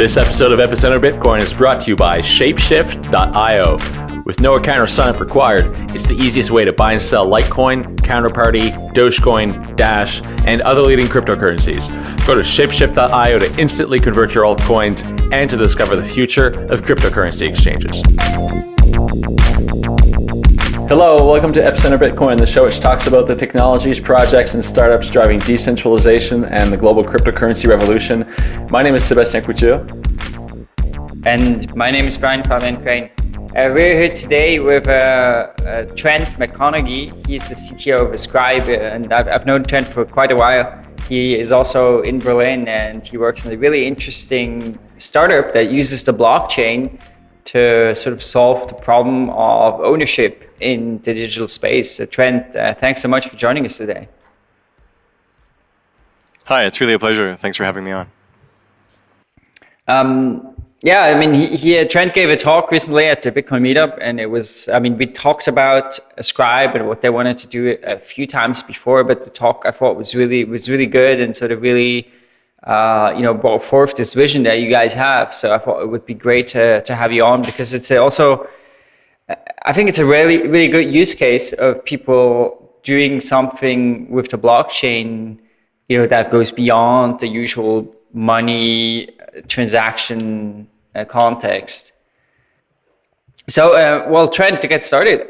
This episode of Epicenter Bitcoin is brought to you by Shapeshift.io. With no account or sign-up required, it's the easiest way to buy and sell Litecoin, Counterparty, Dogecoin, Dash, and other leading cryptocurrencies. Go to Shapeshift.io to instantly convert your altcoins and to discover the future of cryptocurrency exchanges. Hello, welcome to Epicenter Bitcoin, the show which talks about the technologies, projects, and startups driving decentralization and the global cryptocurrency revolution. My name is Sebastien Couture. And my name is Brian Fabian Crain. Uh, we're here today with uh, uh, Trent McConaghy. He's the CTO of Ascribe, uh, and I've, I've known Trent for quite a while. He is also in Berlin, and he works in a really interesting startup that uses the blockchain to sort of solve the problem of ownership in the digital space. So Trent, uh, thanks so much for joining us today. Hi, it's really a pleasure. Thanks for having me on. Um, yeah, I mean, he, he, uh, Trent gave a talk recently at the Bitcoin meetup, and it was, I mean, we talked about Ascribe and what they wanted to do a few times before, but the talk I thought was really was really good and sort of really, uh, you know, brought forth this vision that you guys have. So I thought it would be great to to have you on because it's also I think it's a really, really good use case of people doing something with the blockchain, you know, that goes beyond the usual money transaction uh, context. So, uh, well, Trent, to get started,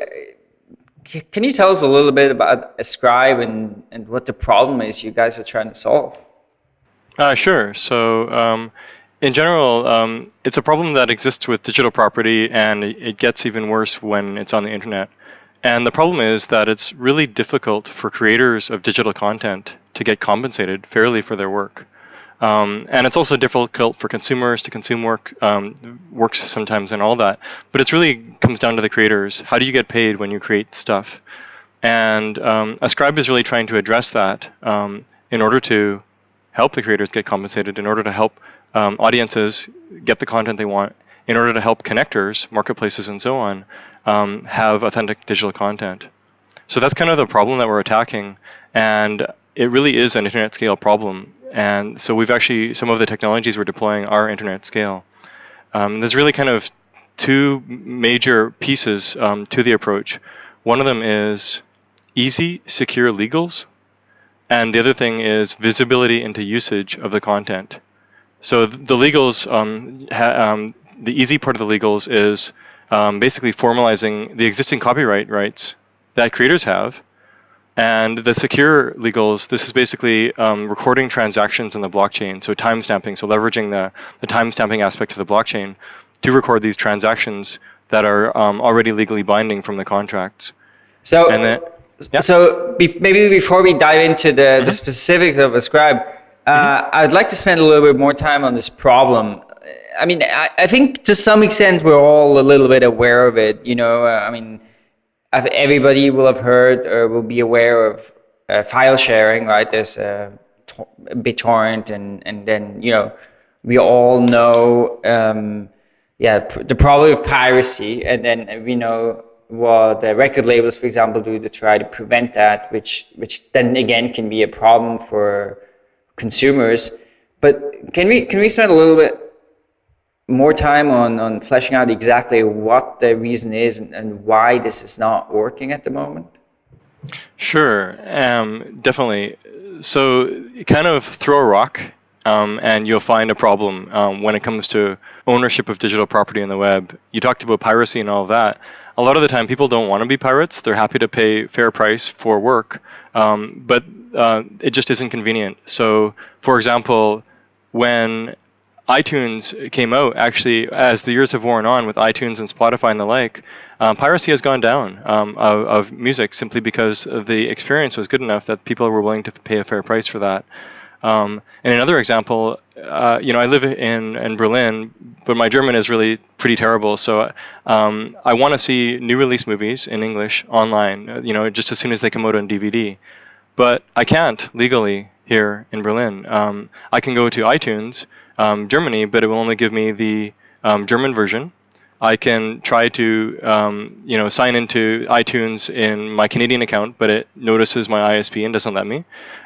can you tell us a little bit about Ascribe and, and what the problem is you guys are trying to solve? Uh, sure. So, um, in general, um, it's a problem that exists with digital property, and it gets even worse when it's on the internet. And the problem is that it's really difficult for creators of digital content to get compensated fairly for their work. Um, and it's also difficult for consumers to consume work, um, works sometimes and all that. But it really comes down to the creators. How do you get paid when you create stuff? And um, Ascribe is really trying to address that um, in order to help the creators get compensated, in order to help um, audiences get the content they want in order to help connectors, marketplaces, and so on um, have authentic digital content. So that's kind of the problem that we're attacking, and it really is an internet scale problem. And so we've actually some of the technologies we're deploying are internet scale. Um, there's really kind of two major pieces um, to the approach. One of them is easy, secure legals, and the other thing is visibility into usage of the content. So the legals, um, um, the easy part of the legals is um, basically formalizing the existing copyright rights that creators have. And the secure legals, this is basically um, recording transactions in the blockchain, so timestamping, so leveraging the, the timestamping aspect of the blockchain to record these transactions that are um, already legally binding from the contracts. So, then, yeah. so be maybe before we dive into the, mm -hmm. the specifics of Ascribe, uh, I'd like to spend a little bit more time on this problem. I mean, I, I, think to some extent we're all a little bit aware of it. You know, uh, I mean, everybody will have heard or will be aware of uh, file sharing, right? There's uh, BitTorrent, and and then you know, we all know, um, yeah, the problem of piracy, and then we know what the record labels, for example, do to try to prevent that, which which then again can be a problem for consumers. But can we can we spend a little bit more time on on fleshing out exactly what the reason is and, and why this is not working at the moment? Sure, um, definitely. So, kind of throw a rock, um, and you'll find a problem um, when it comes to ownership of digital property in the web. You talked about piracy and all of that. A lot of the time, people don't want to be pirates. They're happy to pay fair price for work, um, but uh, it just isn't convenient. So, for example, when iTunes came out, actually, as the years have worn on with iTunes and Spotify and the like, um, piracy has gone down um, of, of, music simply because the experience was good enough that people were willing to pay a fair price for that. Um, and another example, uh, you know, I live in, in Berlin, but my German is really pretty terrible. So um, I want to see new release movies in English online, uh, you know, just as soon as they come out on DVD but I can't legally here in Berlin. Um, I can go to iTunes, um, Germany, but it will only give me the um, German version. I can try to, um, you know, sign into iTunes in my Canadian account, but it notices my ISP and doesn't let me.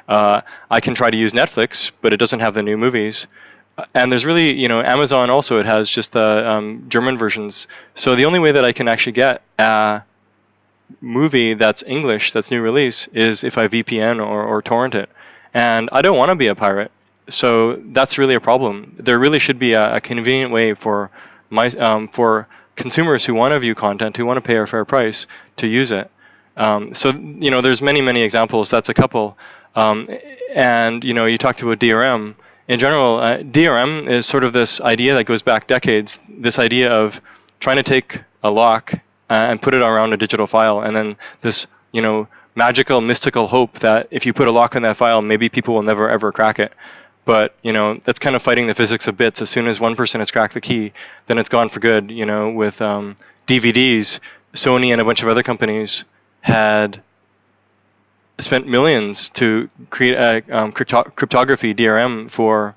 Uh, I can try to use Netflix, but it doesn't have the new movies. and there's really, you know, Amazon also it has just the um, German versions. So the only way that I can actually get a movie that's English, that's new release, is if I VPN or, or torrent it. And I don't want to be a pirate, so that's really a problem. There really should be a, a convenient way for my um, for consumers who want to view content, who want to pay a fair price, to use it. Um, so you know, there's many many examples. That's a couple. Um, and you know, you talked about DRM in general, uh, DRM is sort of this idea that goes back decades. This idea of trying to take a lock uh, and put it around a digital file, and then this, you know, magical, mystical hope that if you put a lock on that file, maybe people will never ever crack it. But you know, that's kind of fighting the physics of bits. As soon as one person has cracked the key, then it's gone for good. You know, with um, DVDs, Sony and a bunch of other companies had spent millions to create a um, crypto- cryptography DRM for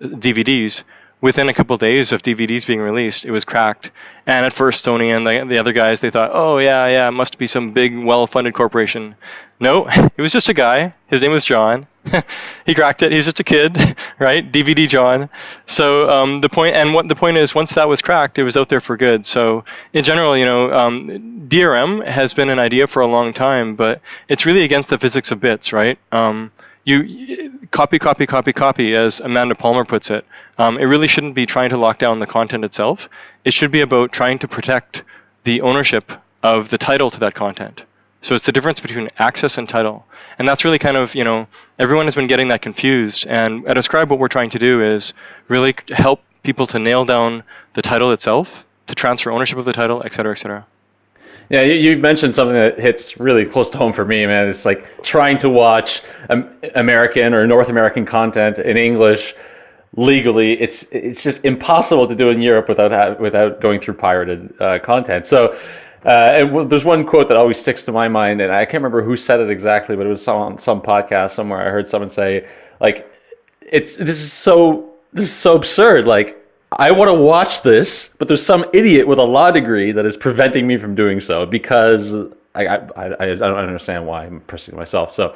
DVDs. Within a couple of days of DVDs being released, it was cracked. And at first, Sony and the, the other guys, they thought, oh, yeah, yeah, it must be some big, well funded corporation. No, it was just a guy. His name was John. he cracked it. He's just a kid, right? DVD John. So um, the point, and what the point is, once that was cracked, it was out there for good. So in general, you know, um, DRM has been an idea for a long time, but it's really against the physics of bits, right? Um, you copy, copy, copy, copy, as Amanda Palmer puts it. Um, it really shouldn't be trying to lock down the content itself. It should be about trying to protect the ownership of the title to that content. So it's the difference between access and title. And that's really kind of, you know, everyone has been getting that confused. And at Ascribe, what we're trying to do is really help people to nail down the title itself, to transfer ownership of the title, et cetera, et cetera. Yeah, you, mentioned something that hits really close to home for me, man. It's like trying to watch American or North American content in English legally. It's it's just impossible to do in Europe without without going through pirated uh, content. So uh, and there's one quote that always sticks to my mind, and I can't remember who said it exactly, but it was on some podcast somewhere. I heard someone say, like, it's this is so this is so absurd. Like, I want to watch this, but there's some idiot with a law degree that is preventing me from doing so because I I, I, I don't understand why I'm pressing myself. So,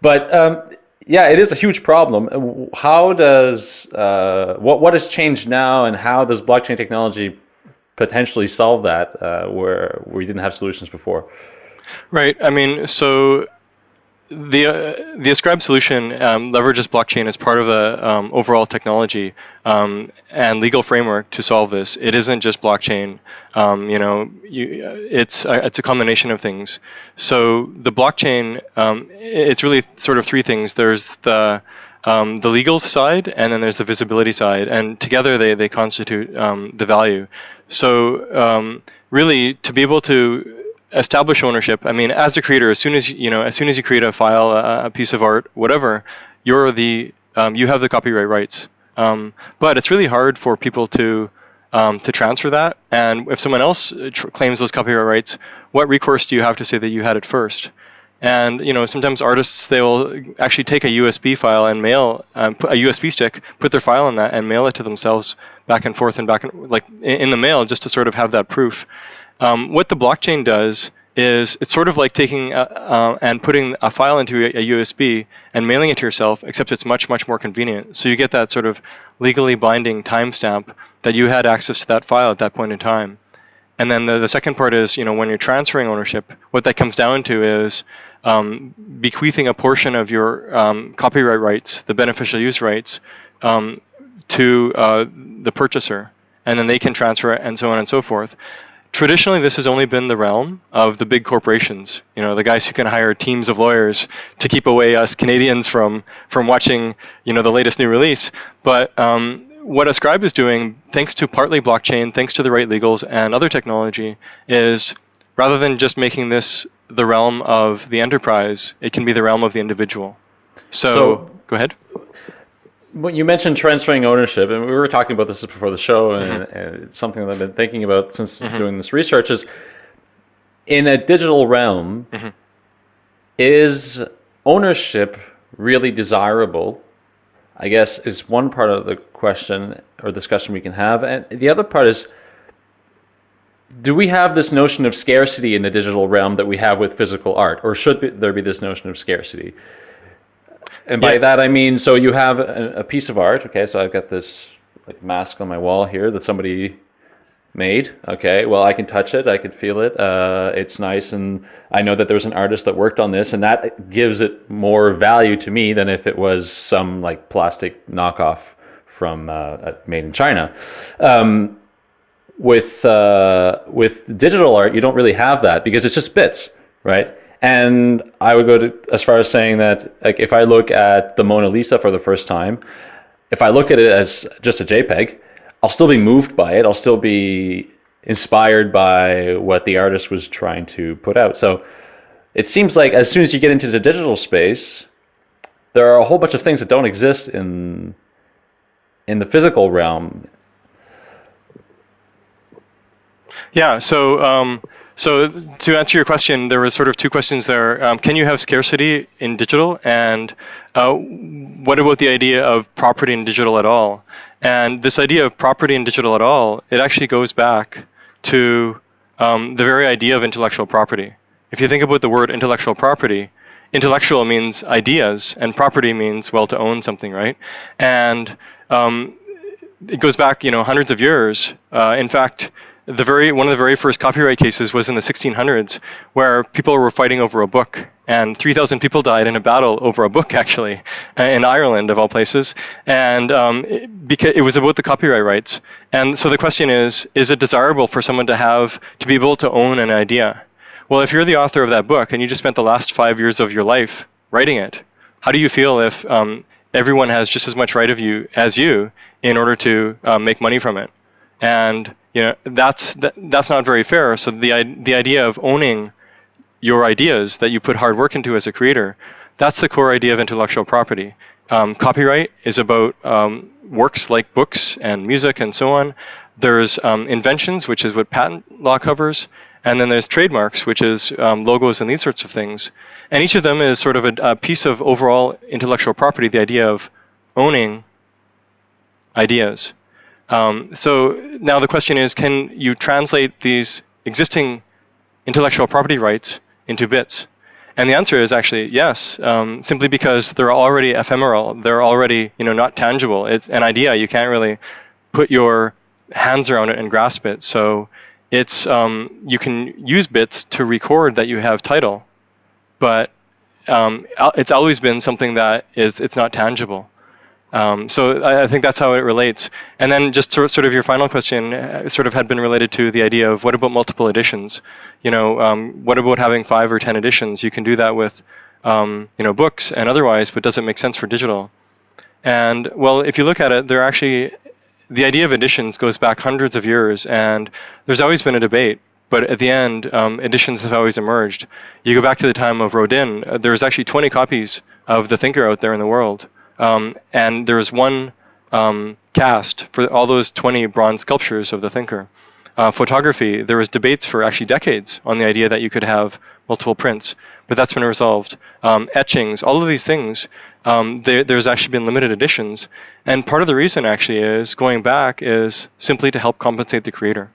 but um, yeah, it is a huge problem. How does uh, what what has changed now, and how does blockchain technology potentially solve that uh, where we didn't have solutions before. Right. I mean, so the uh, the Ascribe solution um, leverages blockchain as part of the um, overall technology um, and legal framework to solve this. It isn't just blockchain. Um, you know, you, it's a, it's a combination of things. So the blockchain, um, it's really sort of three things. There's the um, the legal side, and then there's the visibility side, and together they, they constitute um, the value. So um, really, to be able to establish ownership, I mean, as a creator, as soon as you know, as soon as you create a file, a, a piece of art, whatever, you're the um, you have the copyright rights. Um, but it's really hard for people to um, to transfer that. And if someone else tr- claims those copyright rights, what recourse do you have to say that you had it first? And you know, sometimes artists they will actually take a USB file and mail um, a USB stick, put their file in that, and mail it to themselves back and forth and back and like in the mail, just to sort of have that proof. Um, what the blockchain does is it's sort of like taking a, uh, and putting a file into a, a, USB and mailing it to yourself, except it's much much more convenient. So you get that sort of legally binding timestamp that you had access to that file at that point in time. And then the, the second part is, you know, when you're transferring ownership, what that comes down to is um, bequeathing a portion of your um, copyright rights, the beneficial use rights, um, to uh, the purchaser, and then they can transfer it, and so on and so forth. Traditionally, this has only been the realm of the big corporations. You know, the guys who can hire teams of lawyers to keep away us Canadians from from watching, you know, the latest new release. But um, what Ascribe is doing, thanks to partly blockchain, thanks to the right legals and other technology, is rather than just making this the realm of the enterprise, it can be the realm of the individual. So, so go ahead. Well, you mentioned transferring ownership, and we were talking about this before the show, and, mm-hmm. and it's something that I've been thinking about since mm-hmm. doing this research. Is in a digital realm, mm-hmm. is ownership really desirable? I guess is one part of the question or discussion we can have, and the other part is do we have this notion of scarcity in the digital realm that we have with physical art, or should there be this notion of scarcity? And by Yeah. that I mean, so you have a, a piece of art. Okay, so I've got this like mask on my wall here that somebody made. Okay, well I can touch it, I can feel it. Uh, it's nice, and I know that there was an artist that worked on this, and that gives it more value to me than if it was some like plastic knockoff from uh, uh, made in China. Um, with uh, with digital art, you don't really have that because it's just bits, right? And I would go to as far as saying that like if I look at the Mona Lisa for the first time, if I look at it as just a JPEG, I'll still be moved by it. I'll still be inspired by what the artist was trying to put out. So it seems like as soon as you get into the digital space, there are a whole bunch of things that don't exist in in the physical realm. Yeah. So, um, so to answer your question, there was sort of two questions there. Um, can you have scarcity in digital, and uh, what about the idea of property in digital at all? And this idea of property in digital at all, it actually goes back to um, the very idea of intellectual property. If you think about the word intellectual property, intellectual means ideas, and property means well to own something, right? And um, it goes back, you know, hundreds of years. Uh, in fact, the very one of the very first copyright cases was in the 1600s, where people were fighting over a book, and 3,000 people died in a battle over a book, actually, uh, in Ireland of all places, and um, it, because it was about the copyright rights. And so the question is: Is it desirable for someone to have to be able to own an idea? Well, if you're the author of that book and you just spent the last five years of your life writing it, how do you feel if um, everyone has just as much right of you as you in order to um, make money from it? And you know that's that, that's not very fair. So the the idea of owning your ideas that you put hard work into as a creator, that's the core idea of intellectual property. Um, copyright is about um, works like books and music and so on. There's um, inventions, which is what patent law covers, and then there's trademarks, which is um, logos and these sorts of things. And each of them is sort of a, a piece of overall intellectual property, the idea of owning ideas. Um, so now the question is, can you translate these existing intellectual property rights into bits? And the answer is actually yes, um, simply because they're already ephemeral. They're already, you know, not tangible. It's an idea. You can't really put your hands around it and grasp it. So it's um, you can use bits to record that you have title, but um, it's always been something that is it's not tangible. Um, so I, I think that's how it relates. And then just sort sort of your final question uh, sort of had been related to the idea of what about multiple editions? You know, um, what about having five or ten editions? You can do that with um, you know books and otherwise, but does it make sense for digital? And well, if you look at it, there actually the idea of editions goes back hundreds of years, and there's always been a debate. But at the end, um, editions have always emerged. You go back to the time of Rodin. Uh, was actually 20 copies of The Thinker out there in the world, um, and there was one um, cast for all those 20 bronze sculptures of The Thinker. Uh, photography, there was debates for actually decades on the idea that you could have multiple prints, but that's been resolved. Um, etchings, all of these things, um, there, there's actually been limited editions, and part of the reason actually is going back is simply to help compensate the creator.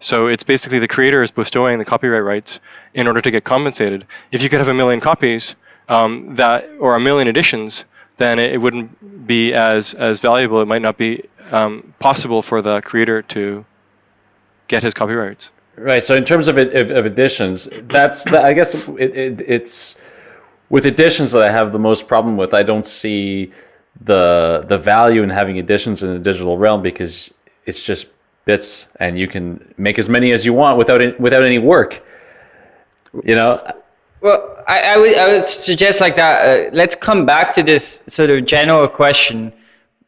So it's basically the creator is bestowing the copyright rights in order to get compensated. If you could have a million copies, um, that or a million editions, then it, wouldn't be as as valuable. It might not be um, possible for the creator to get his copyrights. Right. So in terms of of, of editions, that's that, I guess it, it, it's with additions that I have the most problem with. I don't see the the value in having additions in the digital realm because it's just bits and you can make as many as you want without without any work. You know. Well, I, I would I would suggest like that. Uh, let's come back to this sort of general question,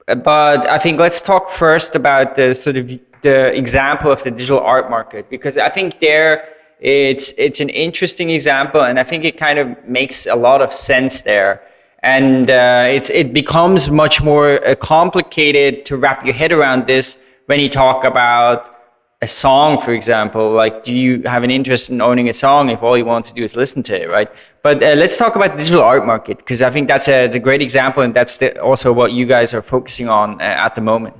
but I think let's talk first about the sort of the example of the digital art market because I think there it's it's an interesting example and I think it kind of makes a lot of sense there. And uh, it's it becomes much more uh, complicated to wrap your head around this when you talk about a song, for example, like, do you have an interest in owning a song if all you want to do is listen to it, right? But uh, let's talk about the digital art market because I think that's a, a great example, and that's the, also what you guys are focusing on uh, at the moment.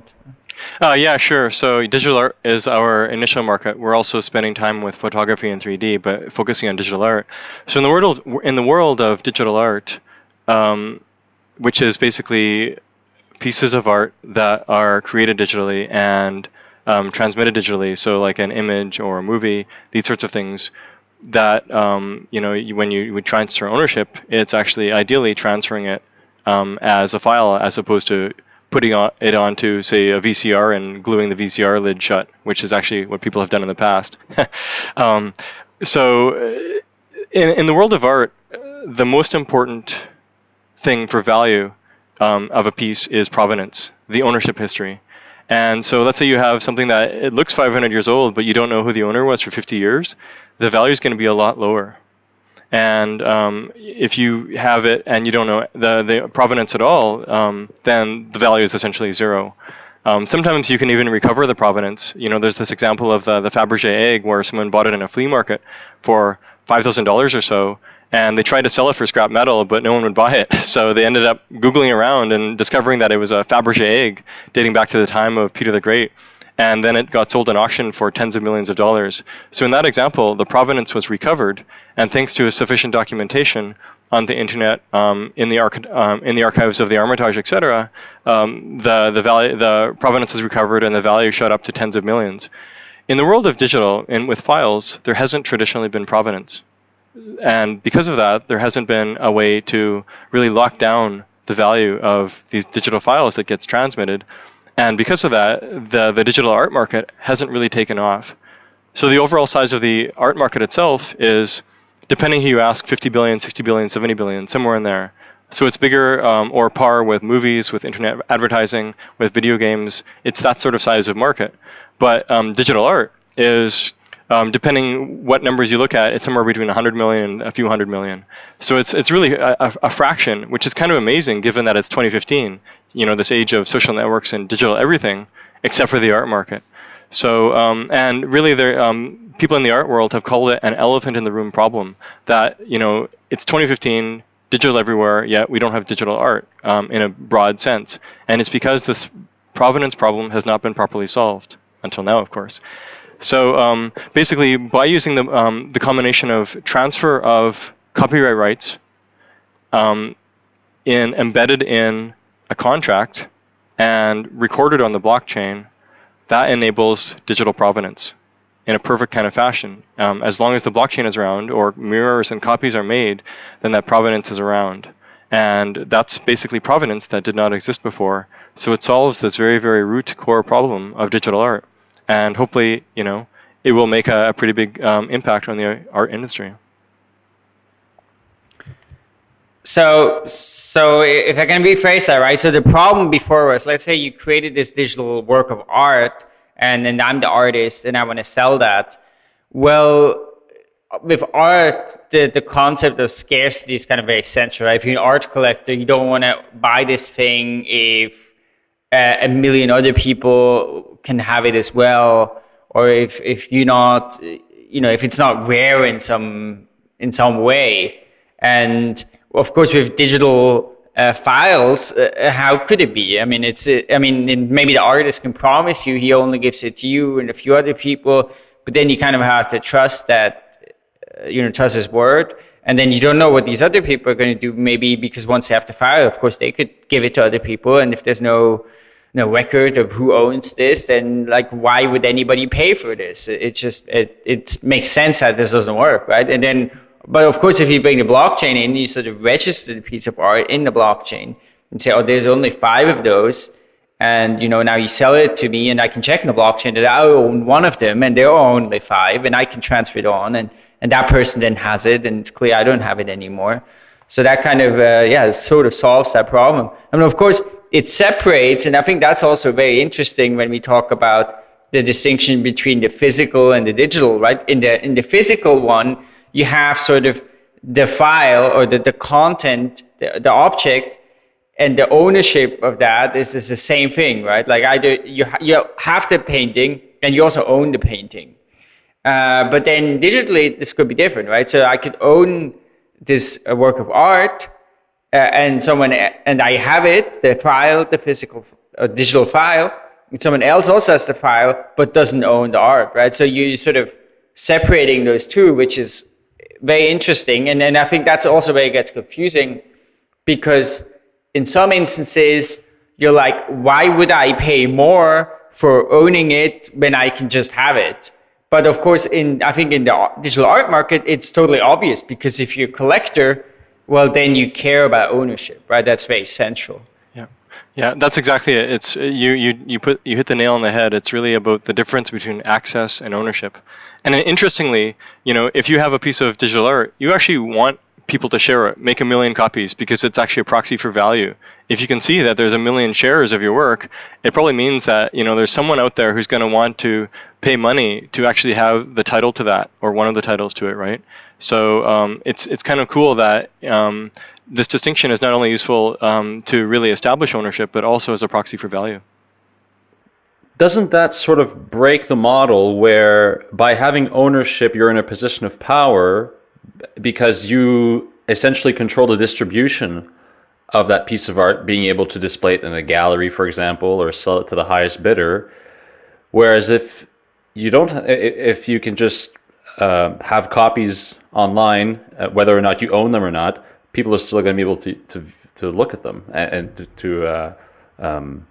Uh, yeah, sure. So digital art is our initial market. We're also spending time with photography and 3D, but focusing on digital art. So in the world in the world of digital art, um, which is basically pieces of art that are created digitally and um, transmitted digitally. So, like an image or a movie, these sorts of things. That um, you know, when you transfer ownership, it's actually ideally transferring it um, as a file as opposed to putting it onto, say, a VCR and gluing the VCR lid shut, which is actually what people have done in the past. um, so, uh, in, in the world of art, the most important thing for value um, of a piece is provenance, the ownership history. And so let's say you have something that it looks 500 years old, but you don't know who the owner was for 50 years, the value is going to be a lot lower. And um, if you have it and you don't know the, the provenance at all, um, then the value is essentially zero. Um, sometimes you can even recover the provenance. You know, there's this example of the, the Fabergé egg where someone bought it in a flea market for $5,000 or so, and they tried to sell it for scrap metal, but no one would buy it. So they ended up Googling around and discovering that it was a Fabergé egg dating back to the time of Peter the Great and then it got sold in auction for tens of millions of dollars. So in that example, the provenance was recovered, and thanks to a sufficient documentation on the internet, um, in the um, in the archives of the Hermitage, etc., um, the the value the provenance is recovered and the value shot up to tens of millions. In the world of digital and with files, there hasn't traditionally been provenance, and because of that, there hasn't been a way to really lock down the value of these digital files that gets transmitted and because of that, the, the digital art market hasn't really taken off. So the overall size of the art market itself is, depending who you ask, 50 billion, 60 billion, 70 billion, somewhere in there. So it's bigger um, or par with movies, with internet advertising, with video games. It's that sort of size of market. But um, digital art is um, depending what numbers you look at, it's somewhere between 100 million and a few hundred million. So it's it's really a, a, fraction, which is kind of amazing given that it's 2015. You know, this age of social networks and digital everything, except for the art market. So um, and really, there um, people in the art world have called it an elephant in the room problem. That you know, it's 2015, digital everywhere, yet we don't have digital art um, in a broad sense, and it's because this provenance problem has not been properly solved until now, of course. So um, basically, by using the, um, the combination of transfer of copyright rights um, in embedded in a contract and recorded on the blockchain, that enables digital provenance in a perfect kind of fashion. Um, as long as the blockchain is around or mirrors and copies are made, then that provenance is around. And that's basically provenance that did not exist before. So it solves this very, very root core problem of digital art and hopefully, you know, it will make a, a pretty big um, impact on the art industry. So, so if I can rephrase that, right? So the problem before was, let's say you created this digital work of art, and then I'm the artist, and I want to sell that. Well, with art, the, the concept of scarcity is kind of very central. Right? If you're an art collector, you don't want to buy this thing if uh, a million other people can have it as well, or if if you're not, you know, if it's not rare in some in some way, and of course with digital uh, files, uh, how could it be? I mean, it's, uh, I mean, maybe the artist can promise you he only gives it to you and a few other people, but then you kind of have to trust that, uh, you know, trust his word. And then you don't know what these other people are going to do. Maybe because once they have the file, of course, they could give it to other people. And if there's no no record of who owns this, then like why would anybody pay for this? It, it just it it makes sense that this doesn't work, right? And then, but of course, if you bring the blockchain in, you sort of register the piece of art in the blockchain and say, oh, there's only five of those. And, you know, now you sell it to me and I can check in the blockchain that I own one of them and there are only five and I can transfer it on and, and that person then has it and it's clear I don't have it anymore. So that kind of, uh, yeah, sort of solves that problem. I mean, of course, it separates, and I think that's also very interesting when we talk about the distinction between the physical and the digital, right? In the in the physical one, you have sort of the file or the, the content, the, the object, and the ownership of that is, is the same thing, right? Like either you you have the painting and you also own the painting, uh, but then digitally this could be different, right? So I could own this uh, work of art and someone and I have it, the file, the physical uh, digital file. And someone else also has the file, but doesn't own the art, right? So you sort of separating those two, which is very interesting. And then I think that's also where it gets confusing because in some instances, you're like, why would I pay more for owning it when I can just have it? But of course, in I think in the digital art market, it's totally obvious because if you're a collector, well, then you care about ownership, right? That's very central. Yeah, yeah, that's exactly it. It's you you you put you hit the nail on the head. It's really about the difference between access and ownership. And interestingly, you know, if you have a piece of digital art, you actually want people to share it, make a million copies because it's actually a proxy for value. If you can see that there's a million shares of your work, it probably means that you know there's someone out there who's going to want to pay money to actually have the title to that or one of the titles to it, right? So um, it's it's kind of cool that um, this distinction is not only useful um, to really establish ownership, but also as a proxy for value. Doesn't that sort of break the model where by having ownership, you're in a position of power because you essentially control the distribution of that piece of art, being able to display it in a gallery, for example, or sell it to the highest bidder. Whereas if you don't, if you can just uh, have copies online, uh, whether or not you own them or not, people are still going to be able to, to, to look at them and, and to, uh, um,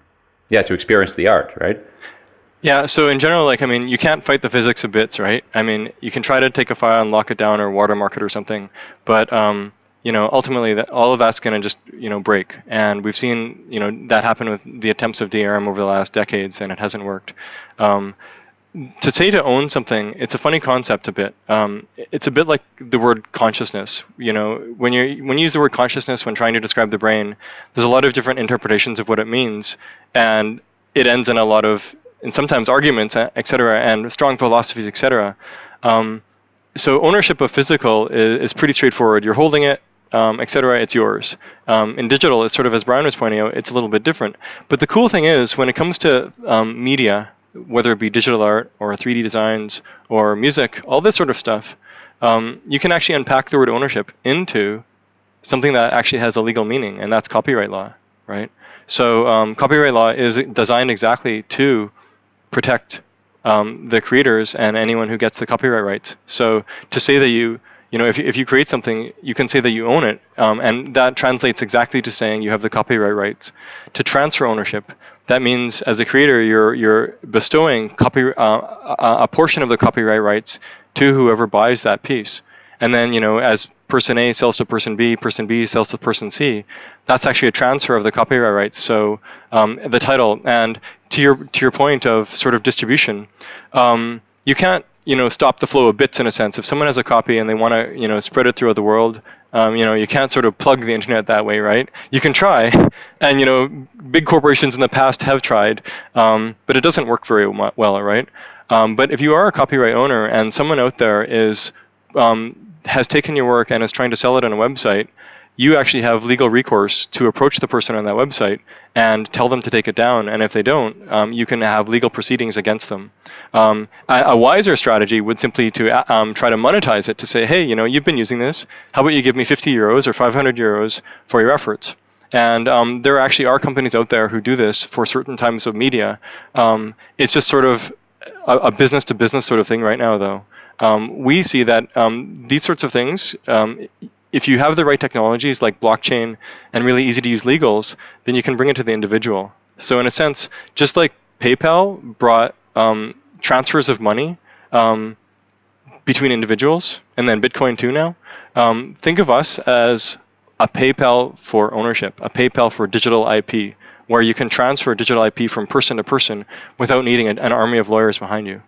yeah, to experience the art, right? Yeah, so in general, like, I mean, you can't fight the physics of bits, right? I mean, you can try to take a file and lock it down or watermark it or something, but, um, you know, ultimately, that, all of that's going to just, you know, break. And we've seen, you know, that happen with the attempts of DRM over the last decades, and it hasn't worked. Um, to say to own something, it's a funny concept a bit. Um, it's a bit like the word consciousness. You know, when you when you use the word consciousness when trying to describe the brain, there's a lot of different interpretations of what it means, and it ends in a lot of and sometimes arguments, etc., and strong philosophies, etc. Um, so ownership of physical is, is, pretty straightforward. You're holding it, um, et cetera, it's yours. Um, in digital, it's sort of, as Brian was pointing out, it's a little bit different. But the cool thing is, when it comes to um, media, whether it be digital art or 3D designs or music, all this sort of stuff, um, you can actually unpack the word ownership into something that actually has a legal meaning, and that's copyright law, right? So um, copyright law is designed exactly to protect um, the creators and anyone who gets the copyright rights. So to say that you you know, if you, if you create something, you can say that you own it, um, and that translates exactly to saying you have the copyright rights. To transfer ownership, that means as a creator, you're you're bestowing copy uh, a portion of the copyright rights to whoever buys that piece, and then you know, as person A sells to person B, person B sells to person C, that's actually a transfer of the copyright rights. So um, the title and to your to your point of sort of distribution, um, you can't you know stop the flow of bits in a sense. If someone has a copy and they want to you know spread it throughout the world, um, you know you can't sort of plug the internet that way, right? You can try, and you know big corporations in the past have tried, um, but it doesn't work very well, right? Um, but if you are a copyright owner and someone out there is um, has taken your work and is trying to sell it on a website, you actually have legal recourse to approach the person on that website and tell them to take it down. And if they don't, um, you can have legal proceedings against them. Um, a, a, wiser strategy would simply to uh, um, try to monetize it to say, hey, you know, you've been using this. How about you give me 50 euros or 500 euros for your efforts? And um, there actually are companies out there who do this for certain types of media. Um, it's just sort of a business to business sort of thing right now, though. Um, we see that these sorts of things, if you have the right technologies like blockchain and really easy to use legals, then you can bring it to the individual. So in a sense, just like PayPal brought um, transfers of money um, between individuals, and then Bitcoin too now, um, think of us as a PayPal for ownership, a PayPal for digital IP, where you can transfer digital IP from person to person without needing an army of lawyers behind you.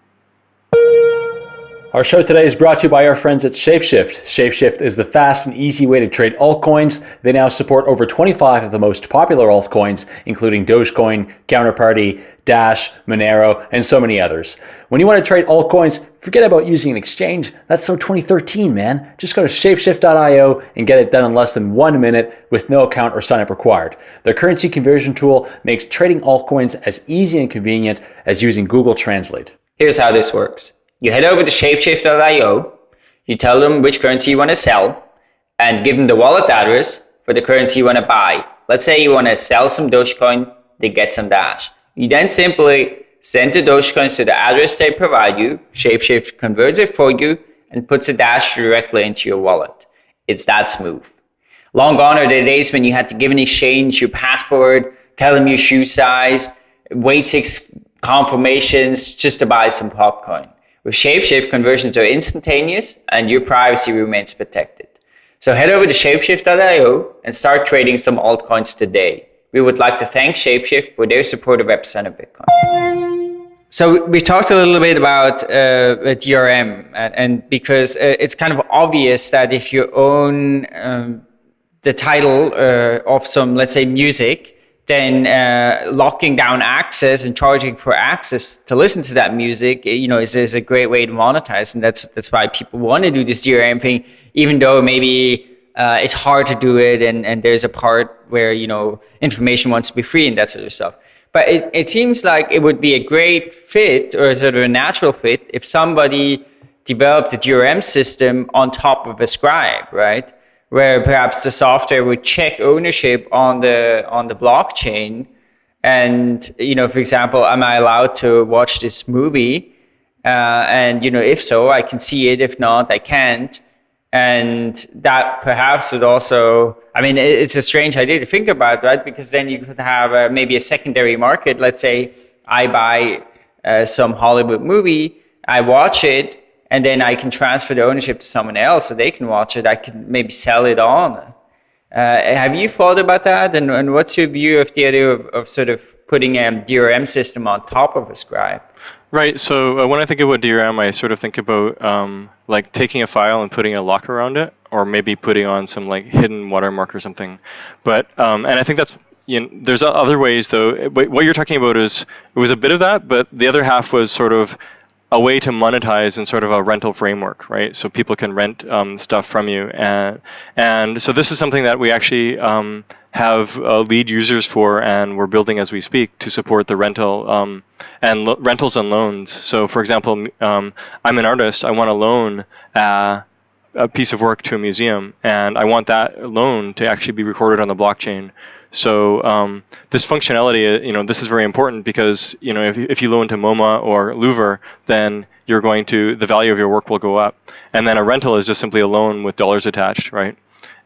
Our show today is brought to you by our friends at Shapeshift. Shapeshift is the fast and easy way to trade altcoins. They now support over 25 of the most popular altcoins, including Dogecoin, Counterparty, Dash, Monero, and so many others. When you want to trade altcoins, forget about using an exchange. That's so 2013, man. Just go to shapeshift.io and get it done in less than one minute with no account or sign up required. Their currency conversion tool makes trading altcoins as easy and convenient as using Google Translate. Here's how this works. You head over to shapeshift.io, you tell them which currency you want to sell, and give them the wallet address for the currency you want to buy. Let's say you want to sell some Dogecoin, they get some Dash. You then simply send the Dogecoins to the address they provide you, Shapeshift converts it for you, and puts the Dash directly into your wallet. It's that smooth. Long gone are the days when you had to give an exchange your passport, tell them your shoe size, wait six confirmations just to buy some popcorn. With Shapeshift, conversions are instantaneous and your privacy remains protected. So head over to shapeshift.io and start trading some altcoins today. We would like to thank Shapeshift for their support of Epicenter Bitcoin. So we talked a little bit about uh, DRM, and, and because uh, it's kind of obvious that if you own um, the title uh, of some, let's say, music, then uh, locking down access and charging for access to listen to that music, you know, is, is a great way to monetize, and that's that's why people want to do this DRM thing, even though maybe uh, it's hard to do it, and and there's a part where you know information wants to be free and that sort of stuff. But it, it seems like it would be a great fit or sort of a natural fit if somebody developed a DRM system on top of Ascribe, right? Where perhaps the software would check ownership on the on the blockchain. And you know for example am i allowed to watch this movie? Uh, and you know if so i can see it. If not i can't. And that perhaps would also i mean it's a strange idea to think about right? Because then you could have a, maybe a secondary market. Let's say i buy uh, some hollywood movie i watch it and then I can transfer the ownership to someone else so they can watch it. I can maybe sell it on. Uh, have you thought about that? And, and what's your view of the idea of, of sort of putting a DRM system on top of Ascribe? Right. So uh, when I think about DRM, I sort of think about um, like taking a file and putting a lock around it, or maybe putting on some like hidden watermark or something. But um, and I think that's you know, there's other ways though. What you're talking about is it was a bit of that, but the other half was sort of a way to monetize in sort of a rental framework, right? So people can rent um, stuff from you, and and so this is something that we actually um, have uh, lead users for, and we're building as we speak to support the rental um, and lo- rentals and loans. So, for example, um, I'm an artist. I want to loan. A piece of work to a museum, and I want that loan to actually be recorded on the blockchain. So um, this functionality, uh, you know, this is very important because you know if, if you loan to MoMA or Louvre, then you're going to the value of your work will go up, and then a rental is just simply a loan with dollars attached, right?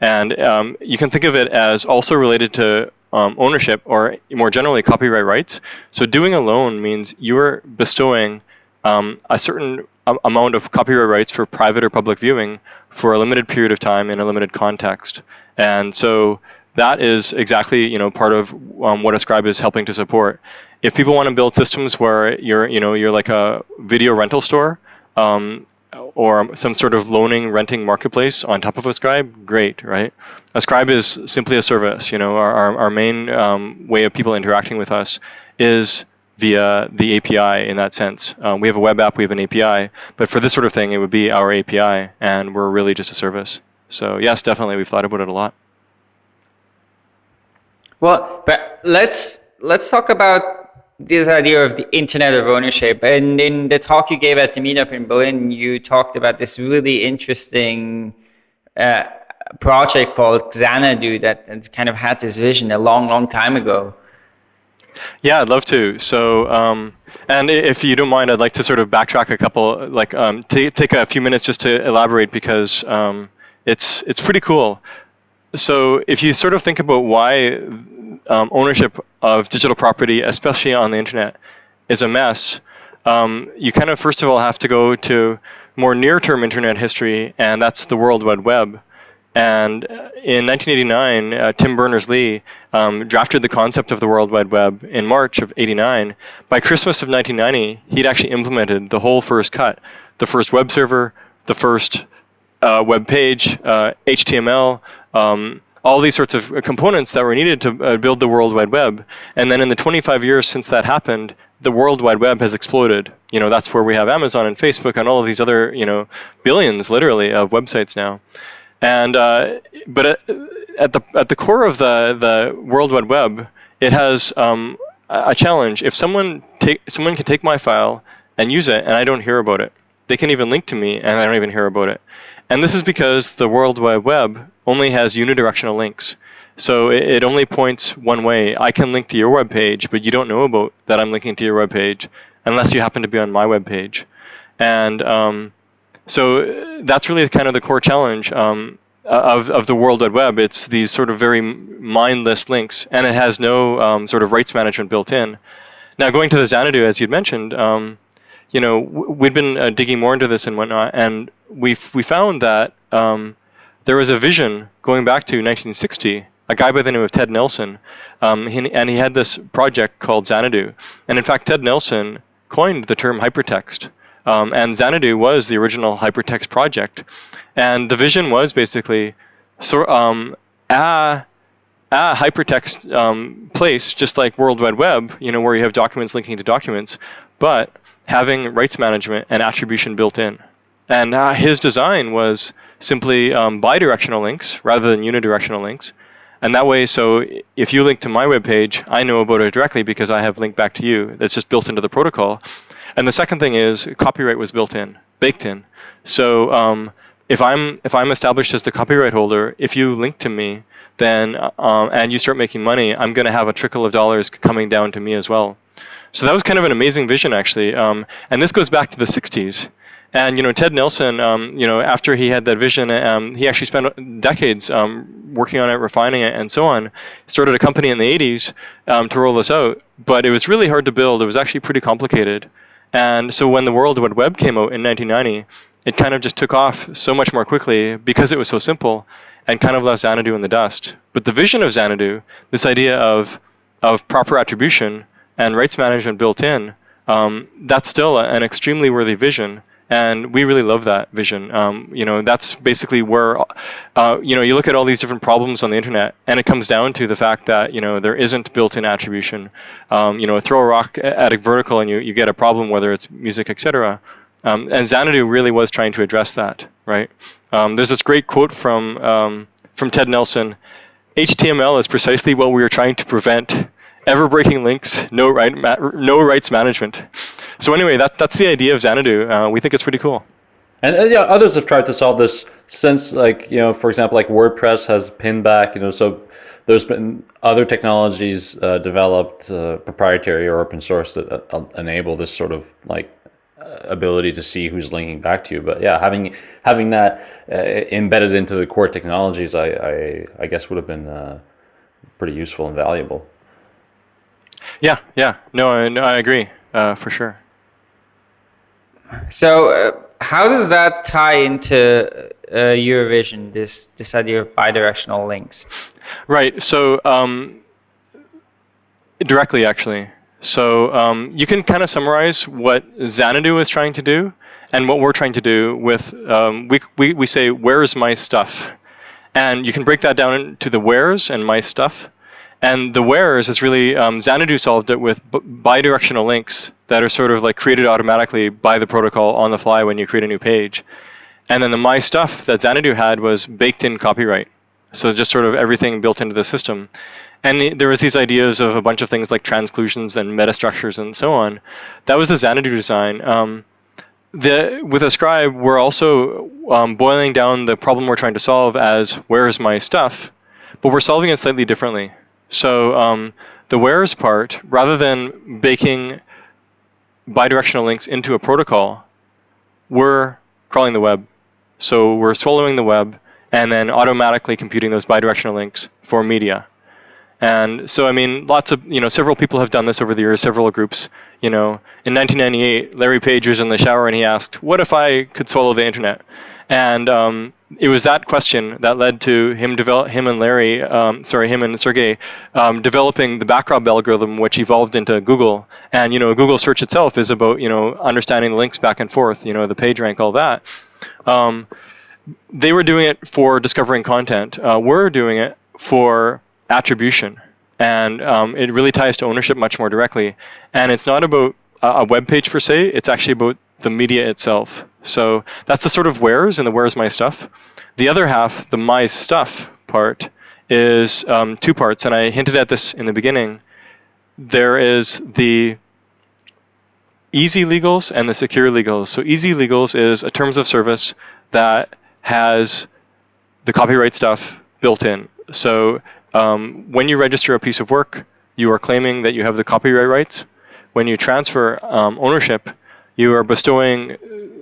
And um, you can think of it as also related to um, ownership or more generally copyright rights. So doing a loan means you're bestowing um, a certain amount of copyright rights for private or public viewing for a limited period of time in a limited context. And so that is exactly you know part of um, what Ascribe is helping to support. If people want to build systems where you're you know you're like a video rental store um, or some sort of loaning renting marketplace on top of Ascribe, great, right? Ascribe is simply a service. You know, our our, our main um, way of people interacting with us is via the API in that sense. Um, we have a web app, we have an API, but for this sort of thing, it would be our API, and we're really just a service. So yes, definitely, we've thought about it a lot. Well, but let's let's talk about this idea of the internet of ownership. And in the talk you gave at the meetup in Berlin, you talked about this really interesting uh, project called Xanadu that, that kind of had this vision a long, long time ago. Yeah, I'd love to. So, um, and if you don't mind, I'd like to sort of backtrack a couple, like um, t- take a few minutes just to elaborate because um, it's it's pretty cool so if you sort of think about why um, ownership of digital property, especially on the internet, is a mess, um, you kind of first of all have to go to more near-term internet history, and that's the World Wide Web. And in 1989, uh, Tim Berners-Lee um, drafted the concept of the World Wide Web in March of 89. By Christmas of 1990, he'd actually implemented the whole first cut, the first web server, the first uh, web page, uh, HTML, um, all these sorts of components that were needed to uh, build the World Wide Web. And then in the 25 years since that happened, the World Wide Web has exploded. You know, that's where we have Amazon and Facebook and all of these other, you know, billions literally of websites now. And uh, but at the at the core of the the World Wide Web, it has um, a challenge. If someone take someone can take my file and use it, and I don't hear about it, they can even link to me, and I don't even hear about it. And this is because the World Wide Web only has unidirectional links. So it, only points one way. I can link to your web page, but you don't know about that I'm linking to your web page unless you happen to be on my web page. And um, so that's really kind of the core challenge. Um, of, of the World Wide Web. It's these sort of very mindless links, and it has no um, sort of rights management built in. Now, going to the Xanadu, as you'd mentioned, um, you know, we'd been uh, digging more into this and whatnot, and we we found that um, there was a vision going back to 1960. A guy by the name of Ted Nelson, um, he, and he had this project called Xanadu. And in fact, Ted Nelson coined the term hypertext. Um, and Xanadu was the original hypertext project. And the vision was basically so, um, a, a hypertext um, place, just like World Wide Web, you know, where you have documents linking to documents, but having rights management and attribution built in. And uh, his design was simply um, bidirectional links rather than unidirectional links. And that way, so if you link to my web page, I know about it directly because I have linked back to you. That's just built into the protocol. And the second thing is copyright was built in, baked in. So um, if I'm if I'm established as the copyright holder, if you link to me, then um, and you start making money, I'm going to have a trickle of dollars coming down to me as well. So that was kind of an amazing vision, actually. Um, and this goes back to the 60s. And you know, Ted Nelson, um, you know, after he had that vision, um, he actually spent decades um, working on it, refining it, and so on. Started a company in the 80s um, to roll this out, but it was really hard to build. It was actually pretty complicated. And so when the World Wide Web came out in 1990, it kind of just took off so much more quickly because it was so simple and kind of left Xanadu in the dust. But the vision of Xanadu, this idea of of proper attribution and rights management built in, um, that's still an extremely worthy vision and we really love that vision. Um, you know, that's basically where, uh, you know, you look at all these different problems on the internet, and it comes down to the fact that you know there isn't built-in attribution. Um, you know, throw a rock at a vertical, and you, you get a problem, whether it's music, etc. Um, and Xanadu really was trying to address that, right? Um, there's this great quote from um, from Ted Nelson. HTML is precisely what we are trying to prevent ever breaking links, no right, no rights management. So anyway, that that's the idea of Xanadu. Uh, we think it's pretty cool. And uh, yeah, others have tried to solve this since, like you know, for example, like WordPress has pingback. You know, so there's been other technologies uh, developed, uh, proprietary or open source, that uh, enable this sort of like uh, ability to see who's linking back to you. But yeah, having having that embedded into the core technologies, I I, I guess would have been pretty useful and valuable. Yeah, yeah, no, I, no, I agree for sure. So, uh, how does that tie into uh, your vision? This this idea of bidirectional links. Right. So, um, directly, actually. So, um, you can kind of summarize what Xanadu is trying to do and what we're trying to do with. Um, we, we we say, "Where's my stuff?" And you can break that down into the where's and my stuff. And the where's is really um, Xanadu solved it with bidirectional links that are sort of like created automatically by the protocol on the fly when you create a new page. And then the my stuff that Xanadu had was baked in copyright. So just sort of everything built into the system. And there was these ideas of a bunch of things like transclusions and metastructures and so on. That was the Xanadu design. Um, the, with Ascribe, we're also um, boiling down the problem we're trying to solve as where is my stuff, but we're solving it slightly differently. So um, the where's part, rather than baking bidirectional links into a protocol, we're crawling the web. So we're swallowing the web and then automatically computing those bidirectional links for media. And so, I mean, lots of, you know, several people have done this over the years, several groups. You know, in 1998, Larry Page was in the shower and he asked, What if I could swallow the internet? And um, it was that question that led to him develop him and Larry, um, sorry, him and Sergey, um, developing the backrub algorithm, which evolved into Google. And you know, Google search itself is about you know understanding the links back and forth, you know, the page rank, all that. Um, they were doing it for discovering content. Uh, we're doing it for attribution, and um, it really ties to ownership much more directly. And it's not about a web page per se; it's actually about the media itself. So that's the sort of where's and the where's my stuff. The other half, the my stuff part, is um, two parts, and I hinted at this in the beginning. There is the easy legals and the secure legals. So easy legals is a terms of service that has the copyright stuff built in. So um, when you register a piece of work, you are claiming that you have the copyright rights. When you transfer um, ownership, you are bestowing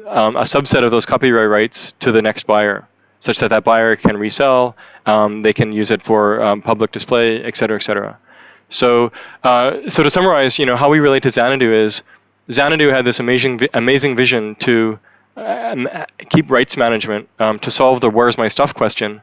um, a subset of those copyright rights to the next buyer. such that that buyer can resell. Um, they can use it for um, public display, et cetera, et cetera. So, uh, so to summarize, you know, how we relate to Xanadu is Xanadu had this amazing, amazing vision to um, keep rights management um, to solve the "Where's my stuff?" question.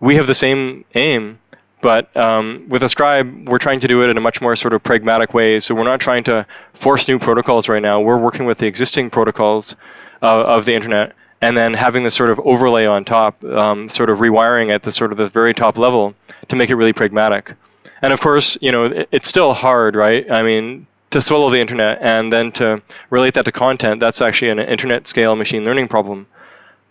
We have the same aim, but um, with Ascribe, we're trying to do it in a much more sort of pragmatic way. So we're not trying to force new protocols right now. We're working with the existing protocols uh, of the internet, and then having this sort of overlay on top, um, sort of rewiring at the sort of the very top level to make it really pragmatic. And of course, you know, it, it's still hard, right? I mean, to swallow the internet and then to relate that to content, that's actually an internet scale machine learning problem.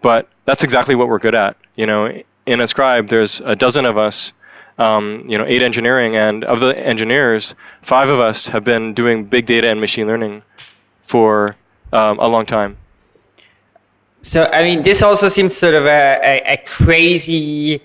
But that's exactly what we're good at. You know, in Ascribe, there's a dozen of us, um, you know, eight engineering, and of the engineers, five of us have been doing big data and machine learning for um, a long time. So, I mean, this also seems sort of a, a, a crazy,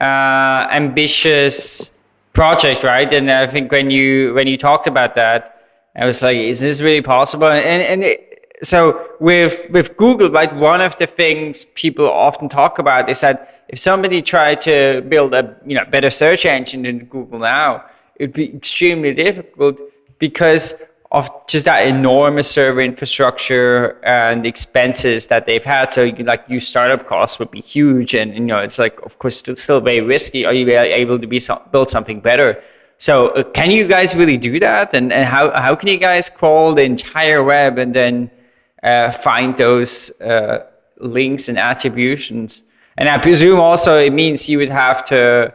uh, ambitious project, right? And I think when you when you talked about that, I was like, is this really possible? And, and it, so with, with Google, right, one of the things people often talk about is that if somebody tried to build a you know better search engine than Google now, it would be extremely difficult because of just that enormous server infrastructure and expenses that they've had. So like your startup costs would be huge, and you know it's like of course still, still very risky. Are you able to be build something better? So uh, can you guys really do that? And, and how, how can you guys crawl the entire web and then uh, find those uh, links and attributions? And I presume also it means you would have to,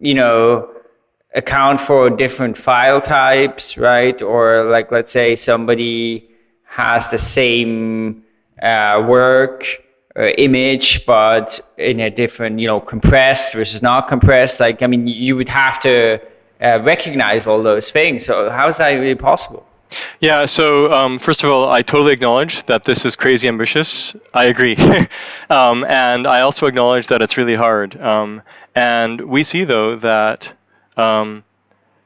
you know, account for different file types, right? Or like, let's say somebody has the same uh, work uh, image, but in a different, you know, compressed versus not compressed. Like, I mean, you would have to uh, recognize all those things. So how is that really possible? Yeah, so um, first of all, I totally acknowledge that this is crazy ambitious. I agree. um, and I also acknowledge that it's really hard. Um, and we see, though, that um,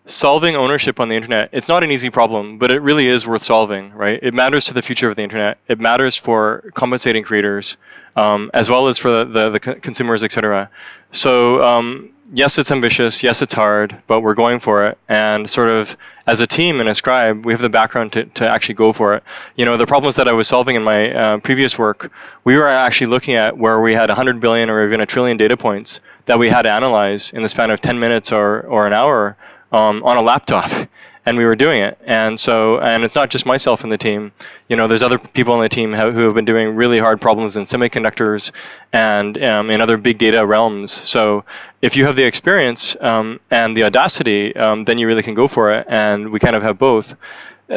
solving ownership on the internet, it's not an easy problem, but it really is worth solving, right? It matters to the future of the internet. It matters for compensating creators, um, as well as for the, the, the consumers, etc. So um, yes, it's ambitious. Yes, it's hard, but we're going for it. And sort of as a team in Ascribe, we have the background to, to actually go for it. You know, the problems that I was solving in my uh, previous work, we were actually looking at where we had 100 billion or even a trillion data points that we had to analyze in the span of 10 minutes or, or an hour um, on a laptop and we were doing it. And so, and it's not just myself in the team. You know, there's other people on the team who have been doing really hard problems in semiconductors and um, in other big data realms. So, if you have the experience um, and the audacity, um, then you really can go for it. And we kind of have both.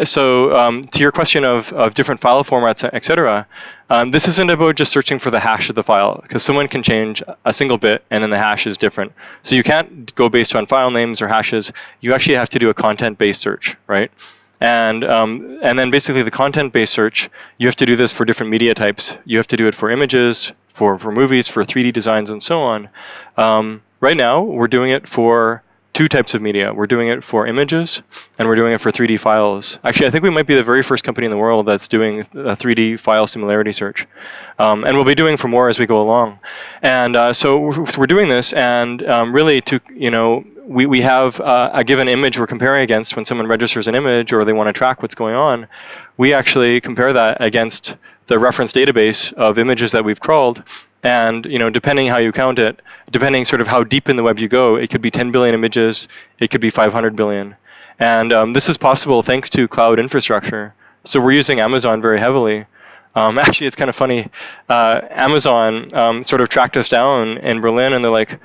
So um, to your question of, of different file formats, etc., um, this isn't about just searching for the hash of the file because someone can change a single bit and then the hash is different. So you can't go based on file names or hashes. You actually have to do a content-based search, right? And um, and then basically the content-based search, you have to do this for different media types. You have to do it for images, for for movies, for 3D designs, and so on. Um, right now, we're doing it for two types of media. We're doing it for images and we're doing it for 3D files. Actually, I think we might be the very first company in the world that's doing a 3D file similarity search. Um, and we'll be doing for more as we go along. And uh, so we're doing this, and um, really to, you know, we, we have uh, a given image we're comparing against when someone registers an image or they want to track what's going on. We actually compare that against the reference database of images that we've crawled. And you know, depending how you count it, depending sort of how deep in the web you go, it could be 10 billion images, it could be 500 billion. And um, this is possible thanks to cloud infrastructure. So we're using Amazon very heavily. Um, actually, it's kind of funny. Uh, Amazon um, sort of tracked us down in Berlin, and they're like,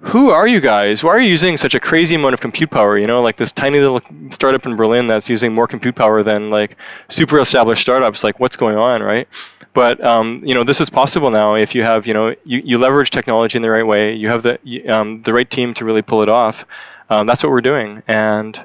who are you guys? Why are you using such a crazy amount of compute power? You know, like this tiny little startup in Berlin that's using more compute power than like super established startups. Like, what's going on, right? But um, you know, this is possible now if you have, you know, you, you leverage technology in the right way. You have the um, the right team to really pull it off. Um, that's what we're doing, and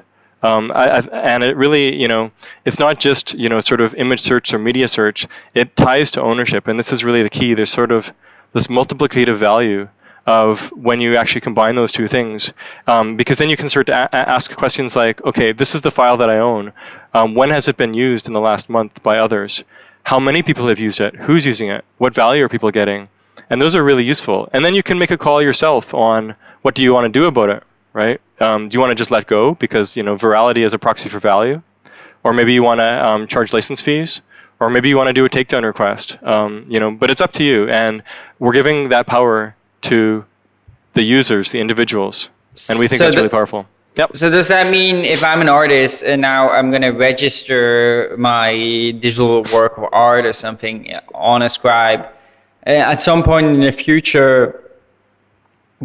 um, I, I, and it really, you know, it's not just you know sort of image search or media search. It ties to ownership, and this is really the key. There's sort of this multiplicative value of when you actually combine those two things. Um, because then you can start to a- ask questions like, okay, this is the file that I own. Um, when has it been used in the last month by others? How many people have used it? Who's using it? What value are people getting? and those are really useful. And then you can make a call yourself on what do you want to do about it, right? Um, do you want to just let go because you know virality is a proxy for value, or maybe you want to um, charge license fees, or maybe you want to do a takedown request. Um, you know, but it's up to you, and we're giving that power to the users, the individuals, and we think so that's really powerful. Yep. So does that mean if I'm an artist and now I'm going to register my digital work of art or something on Ascribe, uh, at some point in the future,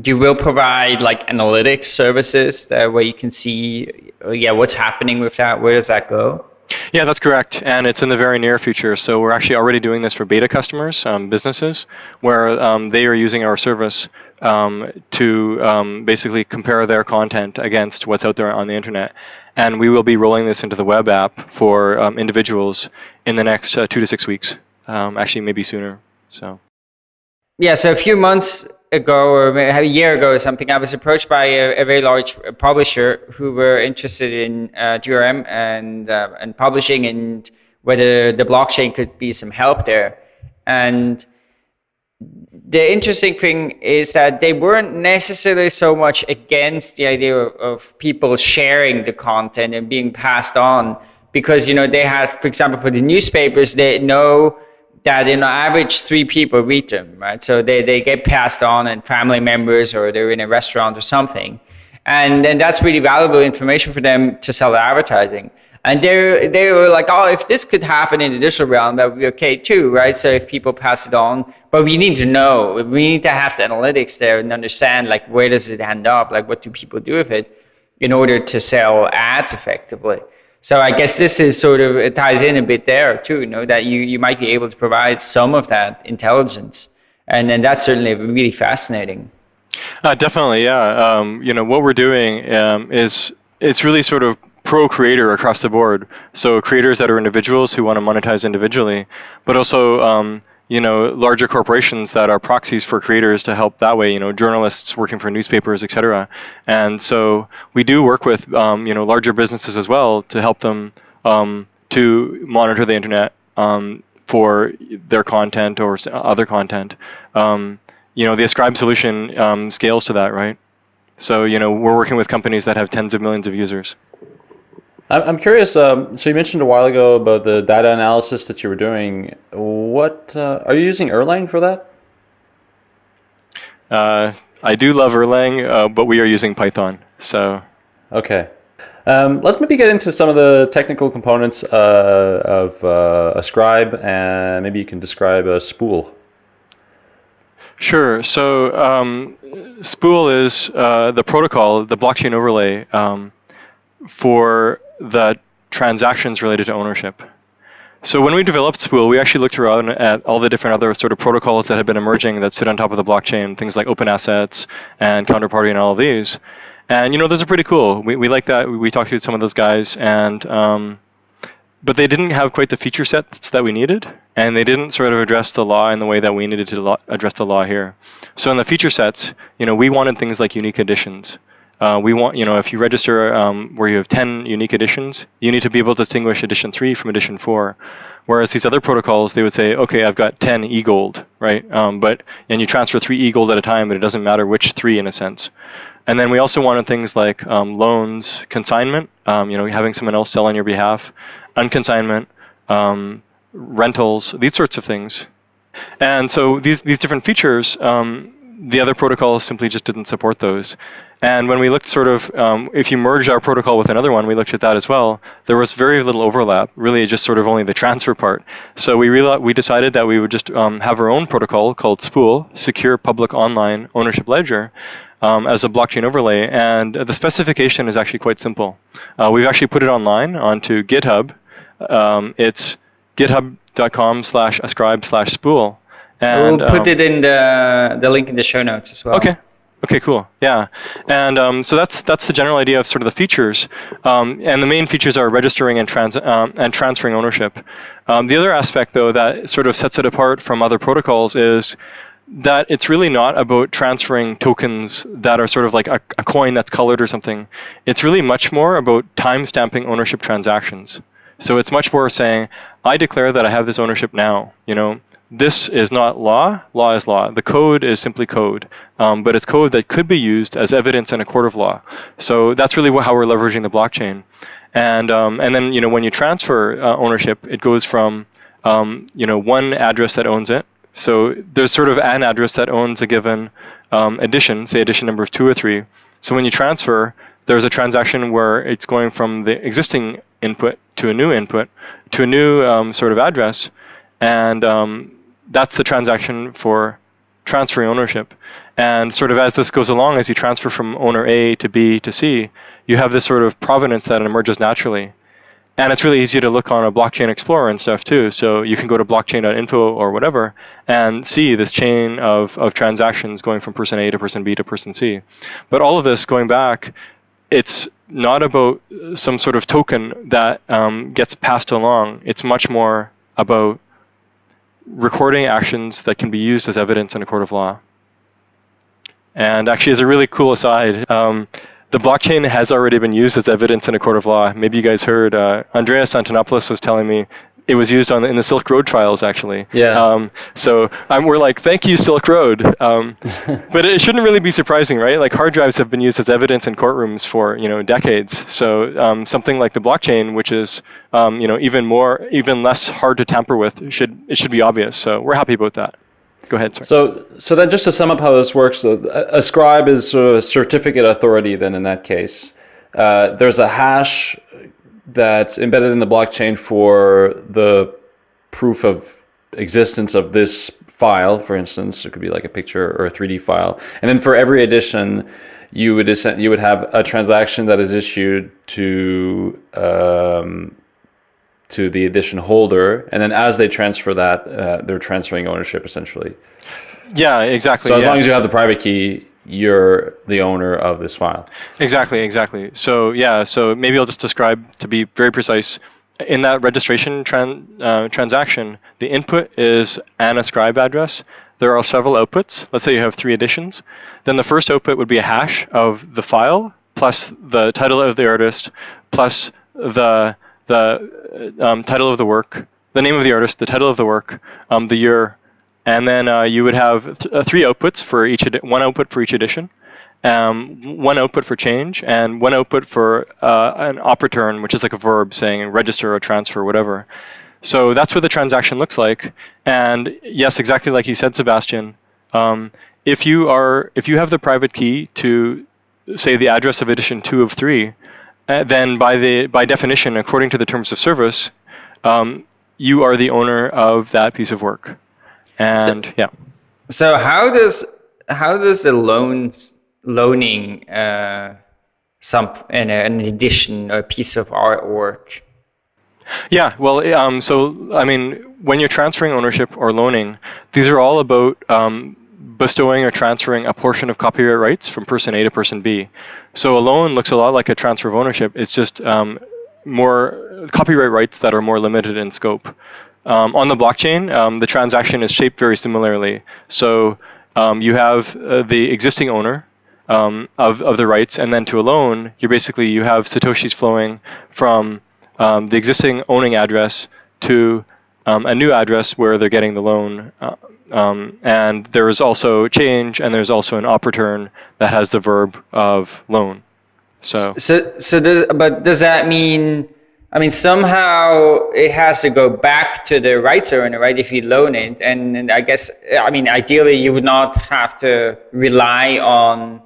you will provide like analytics services that where you can see, uh, yeah, what's happening with that. Where does that go? Yeah, that's correct, and it's in the very near future. So we're actually already doing this for beta customers, um, businesses, where um, they are using our service um, to um, basically compare their content against what's out there on the internet. And we will be rolling this into the web app for um, individuals in the next uh, two to six weeks. Um, actually, maybe sooner. So. Yeah. So a few months ago or a year ago or something, I was approached by a, a very large publisher who were interested in uh, DRM and uh, and publishing and whether the blockchain could be some help there. And the interesting thing is that they weren't necessarily so much against the idea of, of people sharing the content and being passed on because you know they had, for example, for the newspapers, they know that you know average three people read them right? So they, they get passed on and family members or they're in a restaurant or something. And then that's really valuable information for them to sell advertising. And they they were like oh if this could happen in the digital realm that would be okay too right? So if people pass it on but we need to know. We need to have the analytics there and understand like where does it end up? Like what do people do with it in order to sell ads effectively so I guess this is sort of it ties in a bit there too, you know, that you, you might be able to provide some of that intelligence. And then that's certainly really fascinating. Uh, definitely, yeah. Um, you know, what we're doing um, is it's really sort of pro creator across the board. So creators that are individuals who want to monetize individually, but also um, you know larger corporations that are proxies for creators to help that way you know journalists working for newspapers etc and so we do work with um, you know larger businesses as well to help them um, to monitor the internet um, for their content or other content. Um, you know the ascribe solution um, scales to that right? So you know we're working with companies that have tens of millions of users I'm curious. Um, so you mentioned a while ago about the data analysis that you were doing. What uh, are you using Erlang for that? Uh, I do love Erlang, uh, but we are using Python. So okay, um, let's maybe get into some of the technical components uh, of uh, Ascribe, and maybe you can describe a spool. Sure. So um, Spool is uh, the protocol, the blockchain overlay um, for the transactions related to ownership. So when we developed Spool, we actually looked around at all the different other sort of protocols that had been emerging that sit on top of the blockchain, things like open assets and counterparty and all of these. And you know, those are pretty cool. We, we like that. We, talked to some of those guys, and um, but they didn't have quite the feature sets that we needed, and they didn't sort of address the law in the way that we needed to address the law here. So in the feature sets, you know, we wanted things like unique editions. Uh, we want, you know, if you register um, where you have 10 unique editions, you need to be able to distinguish edition 3 from edition 4. Whereas these other protocols, they would say, okay, I've got 10 e-gold, right? Um, but and you transfer three e-gold at a time, but it doesn't matter which three in a sense. And then we also wanted things like um, loans, consignment, um, you know, having someone else sell on your behalf, unconsignment, um, rentals, these sorts of things. And so these these different features, um, the other protocols simply just didn't support those. And when we looked sort of, um, if you merged our protocol with another one, we looked at that as well. There was very little overlap, really just sort of only the transfer part. So we realized, we decided that we would just um, have our own protocol called Spool, Secure Public Online Ownership Ledger, um, as a blockchain overlay. And the specification is actually quite simple. Uh, we've actually put it online onto GitHub. Um, it's github.com slash ascribe slash spool. And, we'll put um, it in the, the link in the show notes as well. Okay, Okay, cool. Yeah, and um, so that's that's the general idea of sort of the features, um, and the main features are registering and trans um, and transferring ownership. Um, the other aspect, though, that sort of sets it apart from other protocols is that it's really not about transferring tokens that are sort of like a, a coin that's colored or something. It's really much more about time stamping ownership transactions. So it's much more saying, I declare that I have this ownership now. You know, this is not law. Law is law. The code is simply code, um, but it's code that could be used as evidence in a court of law. So that's really how we're leveraging the blockchain. And um, and then you know when you transfer uh, ownership, it goes from um, you know one address that owns it. So there's sort of an address that owns a given um, edition, say edition number two or three. So when you transfer, there's a transaction where it's going from the existing input to a new input to a new um, sort of address, and um, that's the transaction for transferring ownership. And sort of as this goes along, as you transfer from owner A to B to C, you have this sort of provenance that emerges naturally. And it's really easy to look on a blockchain explorer and stuff too. So you can go to blockchain.info or whatever and see this chain of, of transactions going from person A to person B to person C. But all of this going back, it's not about some sort of token that um, gets passed along. It's much more about recording actions that can be used as evidence in a court of law. And actually, as a really cool aside, um, the blockchain has already been used as evidence in a court of law. Maybe you guys heard uh, Andreas Antonopoulos was telling me it was used on in the Silk Road trials actually. Yeah. Um, so um, we're like, thank you, Silk Road. Um, but it shouldn't really be surprising, right? Like hard drives have been used as evidence in courtrooms for you know decades. So um, something like the blockchain, which is um, you know even more, even less hard to tamper with, should it should be obvious. So we're happy about that. Go ahead, sir. So, so then just to sum up how this works, Ascribe is sort of a certificate authority then in that case. Uh, there's a hash that's embedded in the blockchain for the proof of existence of this file, for instance, it could be like a picture or a 3D file. And then for every edition, you would you would have a transaction that is issued to um, to the edition holder, and then as they transfer that, uh, they're transferring ownership essentially. Yeah, exactly. So as yeah. long as you have the private key, you're the owner of this file. Exactly, exactly. So yeah, so maybe I'll just describe to be very precise. In that registration tran uh, transaction, the input is an ascribe address. There are several outputs. Let's say you have three editions. Then the first output would be a hash of the file plus the title of the artist plus the the um, title of the work, the name of the artist, the title of the work, um, the year, and then uh, you would have th uh, three outputs for each one output for each edition, um, one output for change, and one output for uh, an OP_RETURN, which is like a verb saying register or transfer, whatever. So that's what the transaction looks like. And yes, exactly like you said, Sebastian. Um, if you are if you have the private key to say the address of edition two of three, uh, then by the by definition, according to the terms of service, um, you are the owner of that piece of work. And so, yeah. So how does how does the loans loaning uh, some an, an edition a piece of artwork? Yeah, well, um, so I mean, when you're transferring ownership or loaning, these are all about um, bestowing or transferring a portion of copyright rights from person A to person B. So a loan looks a lot like a transfer of ownership. It's just um, more copyright rights that are more limited in scope. Um, on the blockchain, um, the transaction is shaped very similarly. So um, you have uh, the existing owner um, of, of the rights, and then to a loan, you basically you have satoshis flowing from um, the existing owning address to um, a new address where they're getting the loan. Uh, and there is also change, and there's also an OP_RETURN that has the verb of loan. So, so, so does, but does that mean I mean, somehow it has to go back to the rights owner, right? If you loan it. And, and, I guess, I mean, ideally, you would not have to rely on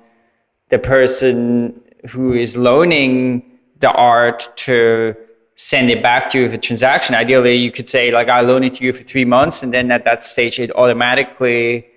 the person who is loaning the art to send it back to you with a transaction. Ideally, you could say, like, I loan it to you for three months. And then at that stage, it automatically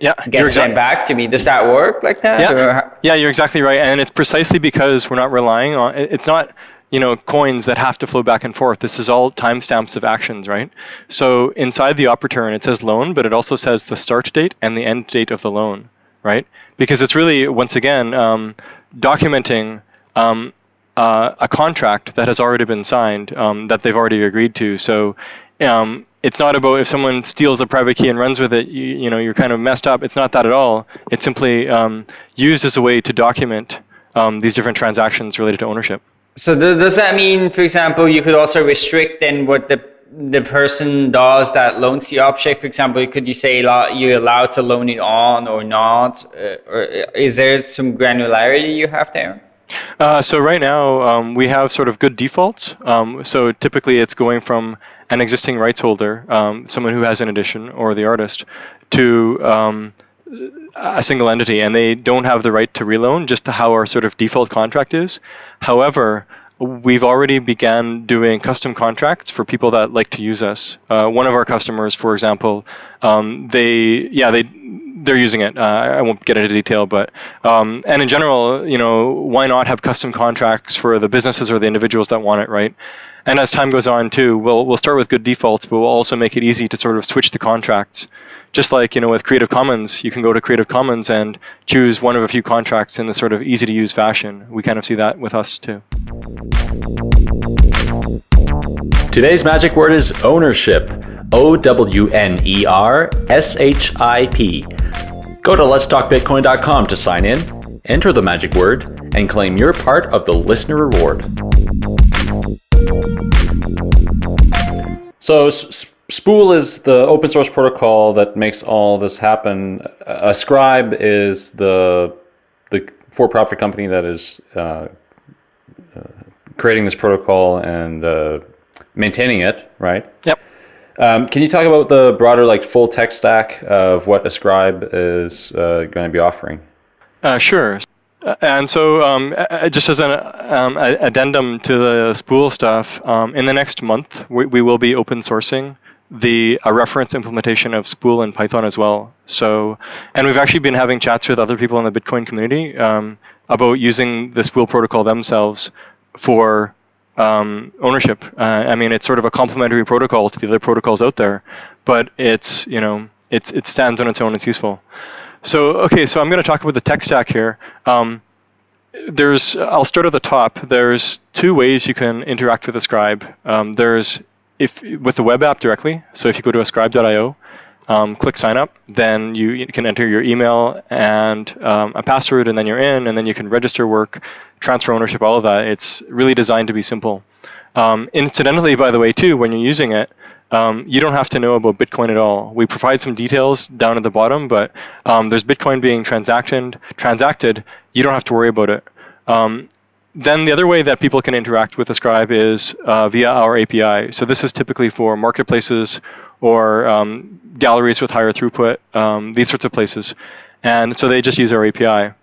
yeah, gets sent back to me. Does that work like that? Yeah, yeah, you're exactly right. And it's precisely because we're not relying on, it's not, you know, coins that have to flow back and forth. This is all timestamps of actions, right? So inside the OP_RETURN, it says loan, but it also says the start date and the end date of the loan, right? Because it's really, once again, um, documenting um, uh, a contract that has already been signed, um, that they've already agreed to. So um, it's not about if someone steals a private key and runs with it, you, you know, you're kind of messed up. It's not that at all. It's simply um, used as a way to document um, these different transactions related to ownership. So does that mean, for example, you could also restrict then what the the person does that loans the object, for example, could you say you're allowed to loan it on or not? Uh, or is there some granularity you have there? Uh, so right now um, we have sort of good defaults. Um, so typically it's going from an existing rights holder, um, someone who has an edition or the artist, to um, a single entity, and they don't have the right to reloan, just to how our sort of default contract is. However, we've already began doing custom contracts for people that like to use us. Uh, one of our customers, for example, um, they yeah they they're using it. Uh, I won't get into detail, but um, and in general, you know, why not have custom contracts for the businesses or the individuals that want it, right? And as time goes on, too, we'll we'll start with good defaults, but we'll also make it easy to sort of switch the contracts. Just like you know, with Creative Commons, you can go to Creative Commons and choose one of a few contracts in the sort of easy to use fashion. We kind of see that with us too. Today's magic word is ownership. O W N E R S H I P. Go to letstalkbitcoin.com to sign in, enter the magic word, and claim your part of the listener reward. So, Spool is the open source protocol that makes all this happen. Ascribe is the the for-profit company that is uh, uh, creating this protocol and uh, maintaining it, right? Yep. Um, can you talk about the broader, like, full tech stack of what Ascribe is uh, going to be offering? Uh, sure. Uh, and so, um, just as an um, addendum to the Spool stuff, um, in the next month, we, we will be open sourcing the reference implementation of Spool in Python as well. So, and we've actually been having chats with other people in the Bitcoin community um, about using the Spool protocol themselves for um, ownership. Uh, I mean, it's sort of a complementary protocol to the other protocols out there, but it's you know it it stands on its own. It's useful. So okay, so I'm going to talk about the tech stack here. Um, there's I'll start at the top. There's two ways you can interact with Ascribe. Um, there's if with the web app directly. So if you go to ascribe.io, um, click sign up, then you, can enter your email and um, a password, and then you're in, and then you can register work, transfer ownership, all of that. It's really designed to be simple. Um, incidentally, by the way, too, when you're using it, um, you don't have to know about Bitcoin at all. We provide some details down at the bottom, but um, there's Bitcoin being transacted. Transacted, you don't have to worry about it. Um, then the other way that people can interact with Ascribe is uh, via our API. So this is typically for marketplaces or um, galleries with higher throughput, um, these sorts of places. And so they just use our API.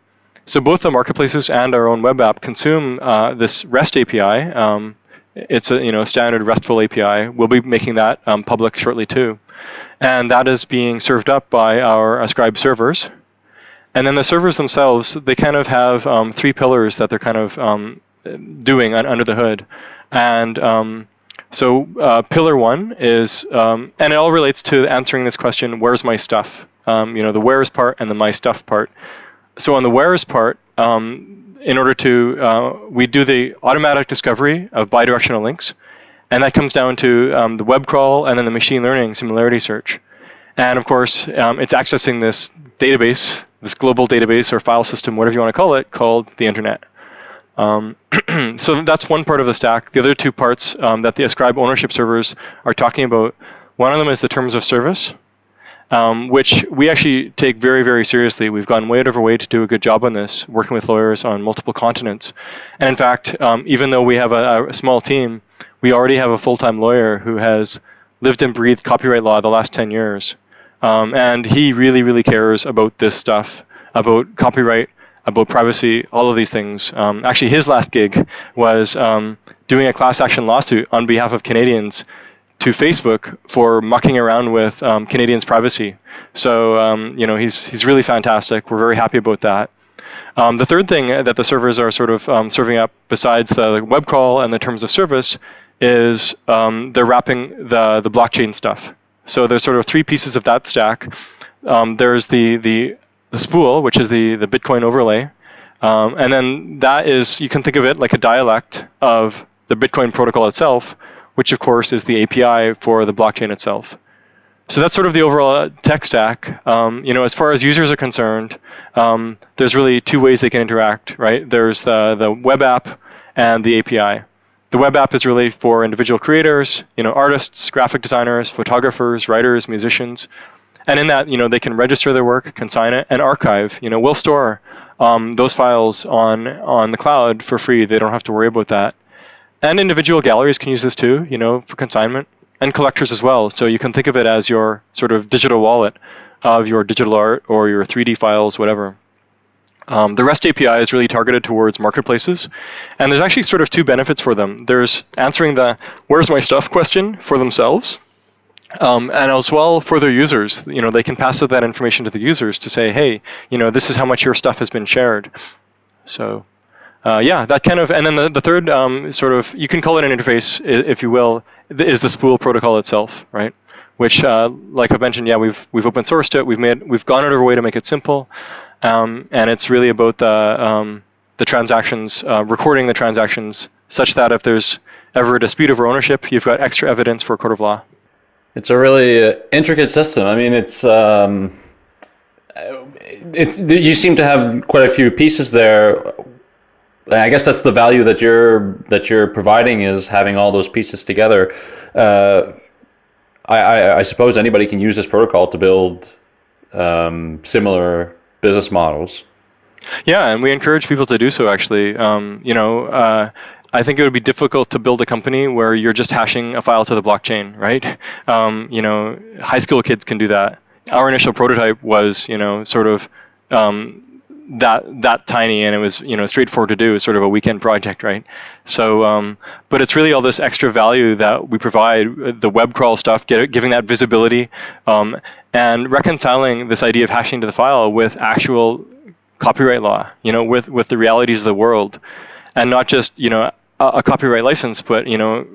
So both the marketplaces and our own web app consume uh, this REST API. Um, it's a you know standard RESTful API. We'll be making that um, public shortly too, and that is being served up by our Ascribe servers. And then the servers themselves, they kind of have um, three pillars that they're kind of um, doing under the hood. And um, so uh, pillar one is, um, and it all relates to answering this question, where's my stuff? Um, you know, the where's part and the my stuff part. So on the where's part, um, in order to, uh, we do the automatic discovery of bidirectional links. And that comes down to the web crawl and then the machine learning similarity search. And of course, it's accessing this database this global database or file system, whatever you want to call it, called the internet. Um, so that's one part of the stack. The other two parts um, that the Ascribe ownership servers are talking about, one of them is the terms of service, um, which we actually take very, very seriously. We've gone way out of our way to do a good job on this, working with lawyers on multiple continents. And in fact, um, even though we have a, a small team, we already have a full-time lawyer who has lived and breathed copyright law the last 10 years. Um, and he really, really cares about this stuff, about copyright, about privacy, all of these things. Um, actually, his last gig was um, doing a class action lawsuit on behalf of Canadians to Facebook for mucking around with um, Canadians' privacy. So, um, you know, he's, he's really fantastic. We're very happy about that. Um, the third thing that the servers are sort of um, serving up, besides the web crawl and the terms of service, is they're wrapping the, the blockchain stuff. So there's sort of three pieces of that stack. Um, there's the, the, the spool, which is the, the Bitcoin overlay. Um, and then that is, you can think of it like a dialect of the Bitcoin protocol itself, which of course is the API for the blockchain itself. So that's sort of the overall tech stack. Um, you know, as far as users are concerned, um, there's really two ways they can interact, right? There's the, the web app and the API. The web app is really for individual creators, you know, artists, graphic designers, photographers, writers, musicians, and in that, you know, they can register their work, consign it, and archive. You know, we'll store um, those files on on the cloud for free. They don't have to worry about that. And individual galleries can use this too, you know, for consignment, and collectors as well. So you can think of it as your sort of digital wallet of your digital art or your 3D files, whatever. Um, the REST API is really targeted towards marketplaces, and there's actually sort of two benefits for them. There's answering the "Where's my stuff?" question for themselves, um, and as well for their users. You know, they can pass that information to the users to say, "Hey, you know, this is how much your stuff has been shared." So, uh, yeah, that kind of, and then the, the third um, sort of, you can call it an interface, if you will, is the spool protocol itself, right? Which, uh, like I mentioned, yeah, we've we've open sourced it. We've made we've gone out of our way to make it simple. Um, and it's really about the um, the transactions, uh, recording the transactions, such that if there's ever a dispute over ownership, you've got extra evidence for a court of law. It's a really uh, intricate system. I mean, it's um, it's you seem to have quite a few pieces there. I guess that's the value that you're that you're providing is having all those pieces together. Uh, I, I, I suppose anybody can use this protocol to build um, similar business models. Yeah, and we encourage people to do so. Actually, um, you know, uh, I think it would be difficult to build a company where you're just hashing a file to the blockchain, right? Um, you know, high school kids can do that. Our initial prototype was, you know, sort of um, that that tiny and it was you know straightforward to do sort of a weekend project right so um, but it's really all this extra value that we provide the web crawl stuff get, giving that visibility um, and reconciling this idea of hashing to the file with actual copyright law you know with with the realities of the world and not just you know a, a copyright license but you know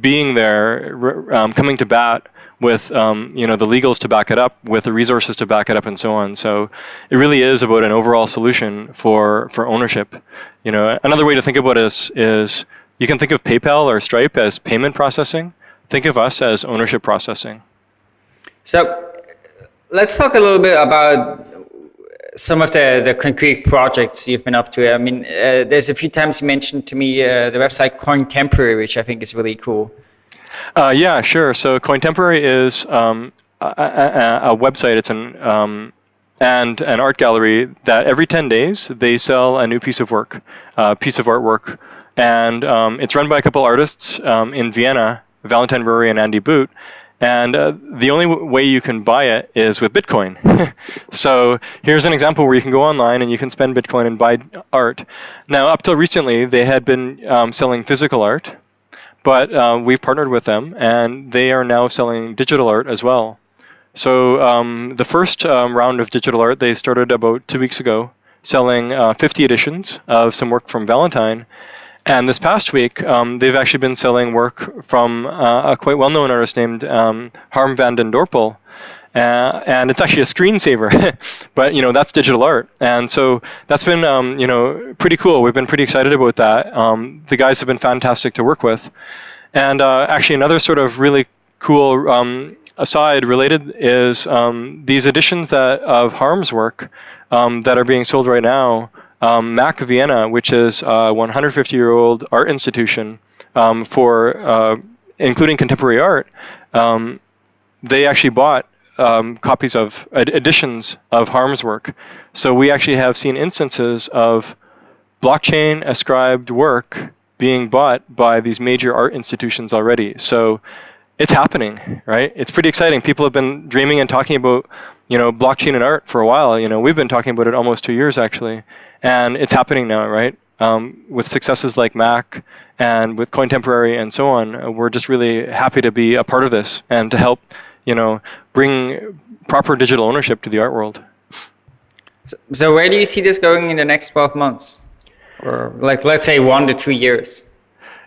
being there um, coming to bat with um, you know the legals to back it up, with the resources to back it up, and so on. So it really is about an overall solution for for ownership. You know, another way to think about it is, is you can think of PayPal or Stripe as payment processing. Think of us as ownership processing. So let's talk a little bit about some of the, the concrete projects you've been up to. I mean, uh, there's a few times you mentioned to me uh, the website Cointemporary, which I think is really cool. Uh, yeah, sure. So Cointemporary is um, a, a, a, website. It's an um, and an art gallery that every 10 days they sell a new piece of work, a uh, piece of artwork, and um, it's run by a couple artists um, in Vienna, Valentine Ruhry and Andy Boot. And uh, the only w- way you can buy it is with Bitcoin. so here's an example where you can go online and you can spend Bitcoin and buy art. Now, up till recently, they had been um, selling physical art, but uh, we've partnered with them, and they are now selling digital art as well. So um, the first um, round of digital art they started about two weeks ago, selling uh, 50 editions of some work from Valentine. And this past week, um, they've actually been selling work from uh, a quite well-known artist named um, Harm van den Dorpel, uh, and it's actually a screensaver, but you know that's digital art, and so that's been um, you know pretty cool. We've been pretty excited about that. Um, the guys have been fantastic to work with, and uh, actually another sort of really cool um, aside related is um, these editions that of Harm's work that are being sold right now. Um, MAK Vienna, which is a 150-year-old art institution for uh, including contemporary art, they actually bought um, copies of editions of Harm's work. So we actually have seen instances of blockchain ascribed work being bought by these major art institutions already. So it's happening, right? It's pretty exciting. People have been dreaming and talking about, you know, blockchain and art for a while. You know, we've been talking about it almost two years actually, and it's happening now, right? Um, with successes like MAK and with Cointemporary and so on, we're just really happy to be a part of this and to help you know, bring proper digital ownership to the art world. So, so where do you see this going in the next 12 months? Or like, let's say one to two years?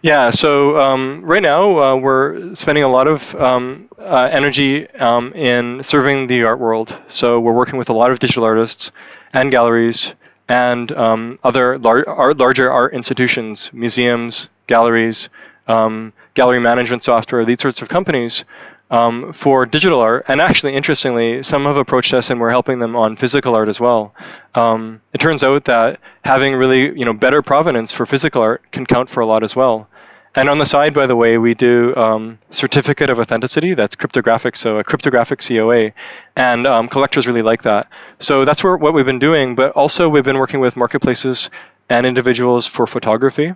Yeah, so um, right now uh, we're spending a lot of um, uh, energy um, in serving the art world. So we're working with a lot of digital artists and galleries and um, other lar- art, larger art institutions, museums, galleries, um, gallery management software, these sorts of companies um, for digital art. And actually, interestingly, some have approached us and we're helping them on physical art as well. Um, it turns out that having really you know better provenance for physical art can count for a lot as well. And on the side, by the way, we do um, certificate of authenticity. That's cryptographic, so a cryptographic COA, and um, collectors really like that. So that's where, what we've been doing. But also, we've been working with marketplaces and individuals for photography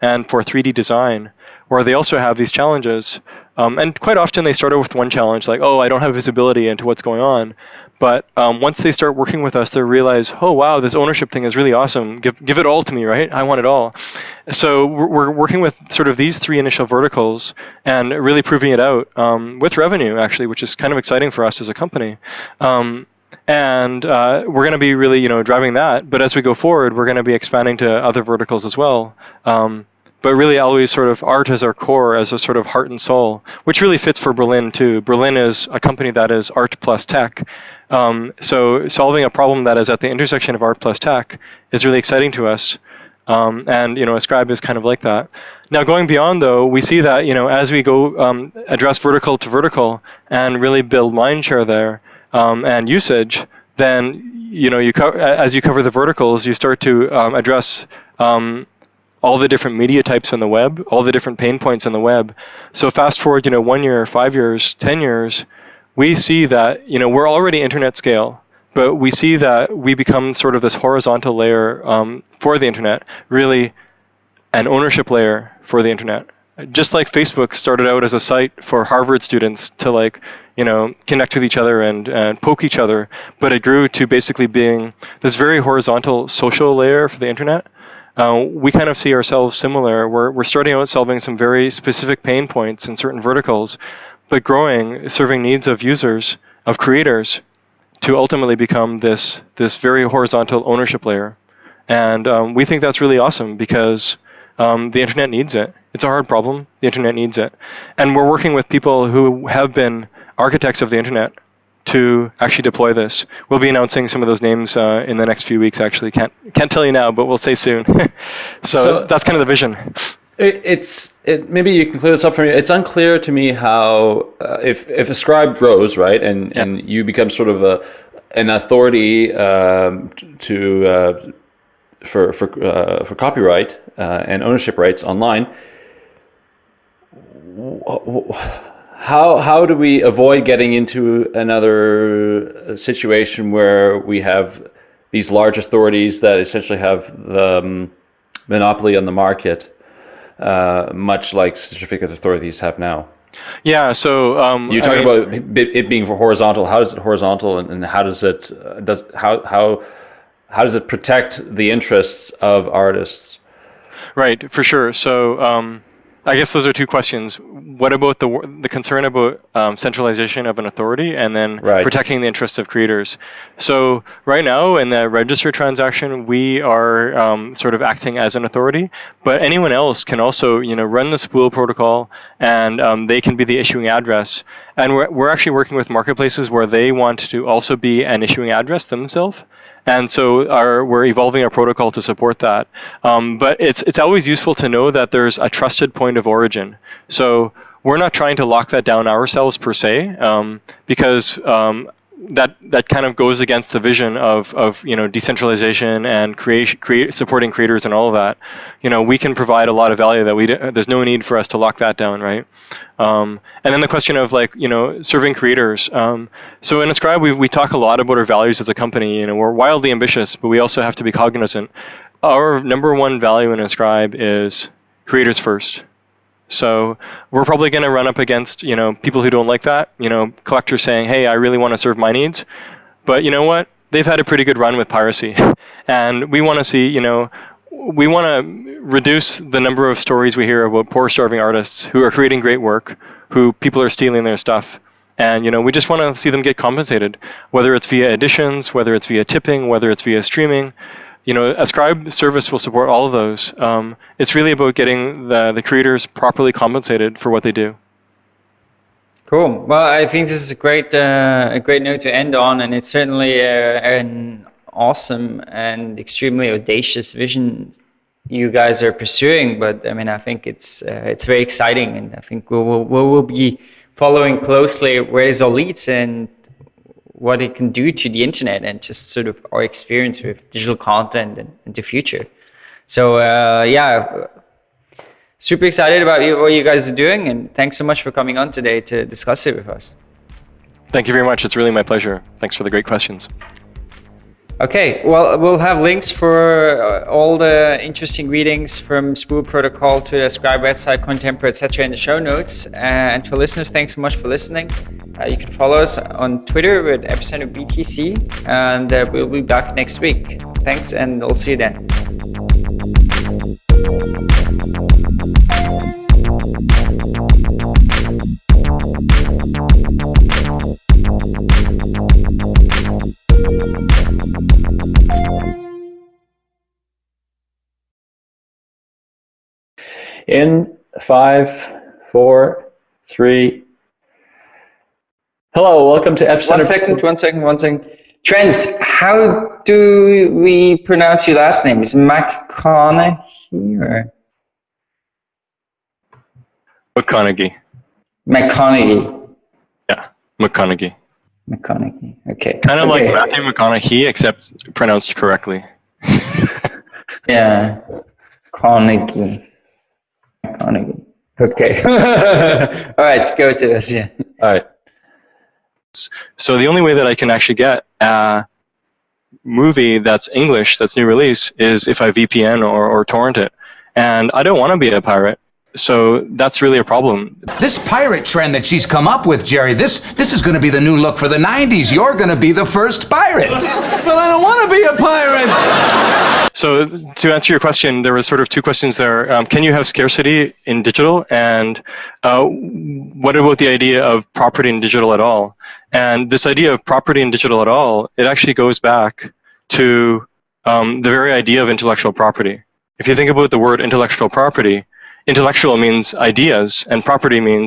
and for 3D design, where they also have these challenges. Um, and quite often, they start with one challenge, like, "Oh, I don't have visibility into what's going on." But um, once they start working with us, they realize, oh wow, this ownership thing is really awesome. Give give it all to me, right? I want it all. So we're, we're working with sort of these three initial verticals and really proving it out um, with revenue actually, which is kind of exciting for us as a company. Um, and uh, we're going to be really, you know, driving that. But as we go forward, we're going to be expanding to other verticals as well. Um, but really always sort of art as our core, as a sort of heart and soul, which really fits for Berlin too. Berlin is a company that is art plus tech. Um, so solving a problem that is at the intersection of art plus tech is really exciting to us. Um, and you know, Ascribe is kind of like that. Now, going beyond though, we see that you know as we go um, address vertical to vertical and really build mind share there um, and usage, then you know you co- as you cover the verticals, you start to um, address um, all the different media types on the web, all the different pain points on the web. So fast forward, you know, one year, five years, ten years, we see that you know we're already internet scale, but we see that we become sort of this horizontal layer um, for the internet, really an ownership layer for the internet. Just like Facebook started out as a site for Harvard students to like, you know, connect with each other and, and poke each other, but it grew to basically being this very horizontal social layer for the internet uh, we kind of see ourselves similar. We're, we're starting out solving some very specific pain points in certain verticals, but growing, serving needs of users, of creators, to ultimately become this, this very horizontal ownership layer. And um, we think that's really awesome because um, the internet needs it. It's a hard problem. The internet needs it. And we're working with people who have been architects of the internet to actually deploy this. We'll be announcing some of those names uh, in the next few weeks. Actually, can't can't tell you now, but we'll say soon. so, so, that's kind of the vision. It, it's it, maybe you can clear this up for me. It's unclear to me how uh, if if Ascribe grows right and yeah. and you become sort of a an authority um, to uh, for for uh, for copyright uh, and ownership rights online how how do we avoid getting into another situation where we have these large authorities that essentially have the um, monopoly on the market, uh, much like certificate authorities have now? Yeah, so um, you talking about it being for horizontal. How is it horizontal, and, and how does it uh, does how how how does it protect the interests of artists? Right, for sure. So um, I guess those are two questions. What about the the concern about um, centralization of an authority, and then right. protecting the interests of creators? So right now in the register transaction, we are um, sort of acting as an authority, but anyone else can also you know run the spool protocol, and um, they can be the issuing address. And we're we're actually working with marketplaces where they want to also be an issuing address themselves and so our, we're evolving our protocol to support that. Um, but it's it's always useful to know that there's a trusted point of origin. So we're not trying to lock that down ourselves per se, um, because um, that that kind of goes against the vision of, of you know decentralization and create, create supporting creators and all of that. You know, we can provide a lot of value that we there's no need for us to lock that down, right? Um, and then the question of like you know serving creators. Um, so in Ascribe, we we talk a lot about our values as a company. You know, we're wildly ambitious, but we also have to be cognizant. Our number one value in Ascribe is creators first. So we're probably going to run up against you know people who don't like that. You know, collectors saying, "Hey, I really want to serve my needs," but you know what? They've had a pretty good run with piracy, and we want to see you know we want to reduce the number of stories we hear about poor starving artists who are creating great work, who people are stealing their stuff. And you know, we just want to see them get compensated, whether it's via editions, whether it's via tipping, whether it's via streaming you know, Ascribe service will support all of those. Um, it's really about getting the, the creators properly compensated for what they do. Cool. Well, I think this is a great uh, a great note to end on, and it's certainly uh, an awesome and extremely audacious vision you guys are pursuing. But I mean, I think it's uh, it's very exciting, and I think we will we will be following closely where this all leads and what it can do to the internet and just sort of our experience with digital content and, in the future. So uh, yeah, super excited about you, what you guys are doing, and thanks so much for coming on today to discuss it with us. Thank you very much. It's really my pleasure. Thanks for the great questions. Okay, well, we'll have links for uh, all the interesting readings from Spool Protocol to the Ascribe website, Cointempor, etc. in the show notes. Uh, and to listeners, thanks so much for listening. Uh, you can follow us on Twitter with Epicenter BTC, and uh, we'll be back next week. Thanks, and we'll see you then. In five, four, three. Hello, welcome to Epicenter. One second, one second, one second. Trent, how do we pronounce your last name? Is it McConaghy or McConaghy. McConaghy? Yeah, McConaghy. McConaghy. Okay. Kind of okay. like Matthew McConaughey, except pronounced correctly. Yeah. Carnegie. Carnegie. Okay. All right, go to this. Yeah. All right. So the only way that I can actually get a movie that's English, that's new release, is if I VPN or, or torrent it. And I don't want to be a pirate. So that's really a problem. This pirate trend that she's come up with, Jerry, this this is going to be the new look for the 90s. You're going to be the first pirate. but I don't want to be a pirate. So to answer your question, there was sort of two questions there. Um, can you have scarcity in digital? And uh, what about the idea of property in digital at all? And this idea of property in digital at all, it actually goes back to um, the very idea of intellectual property. If you think about the word intellectual property, intellectual means ideas, and property means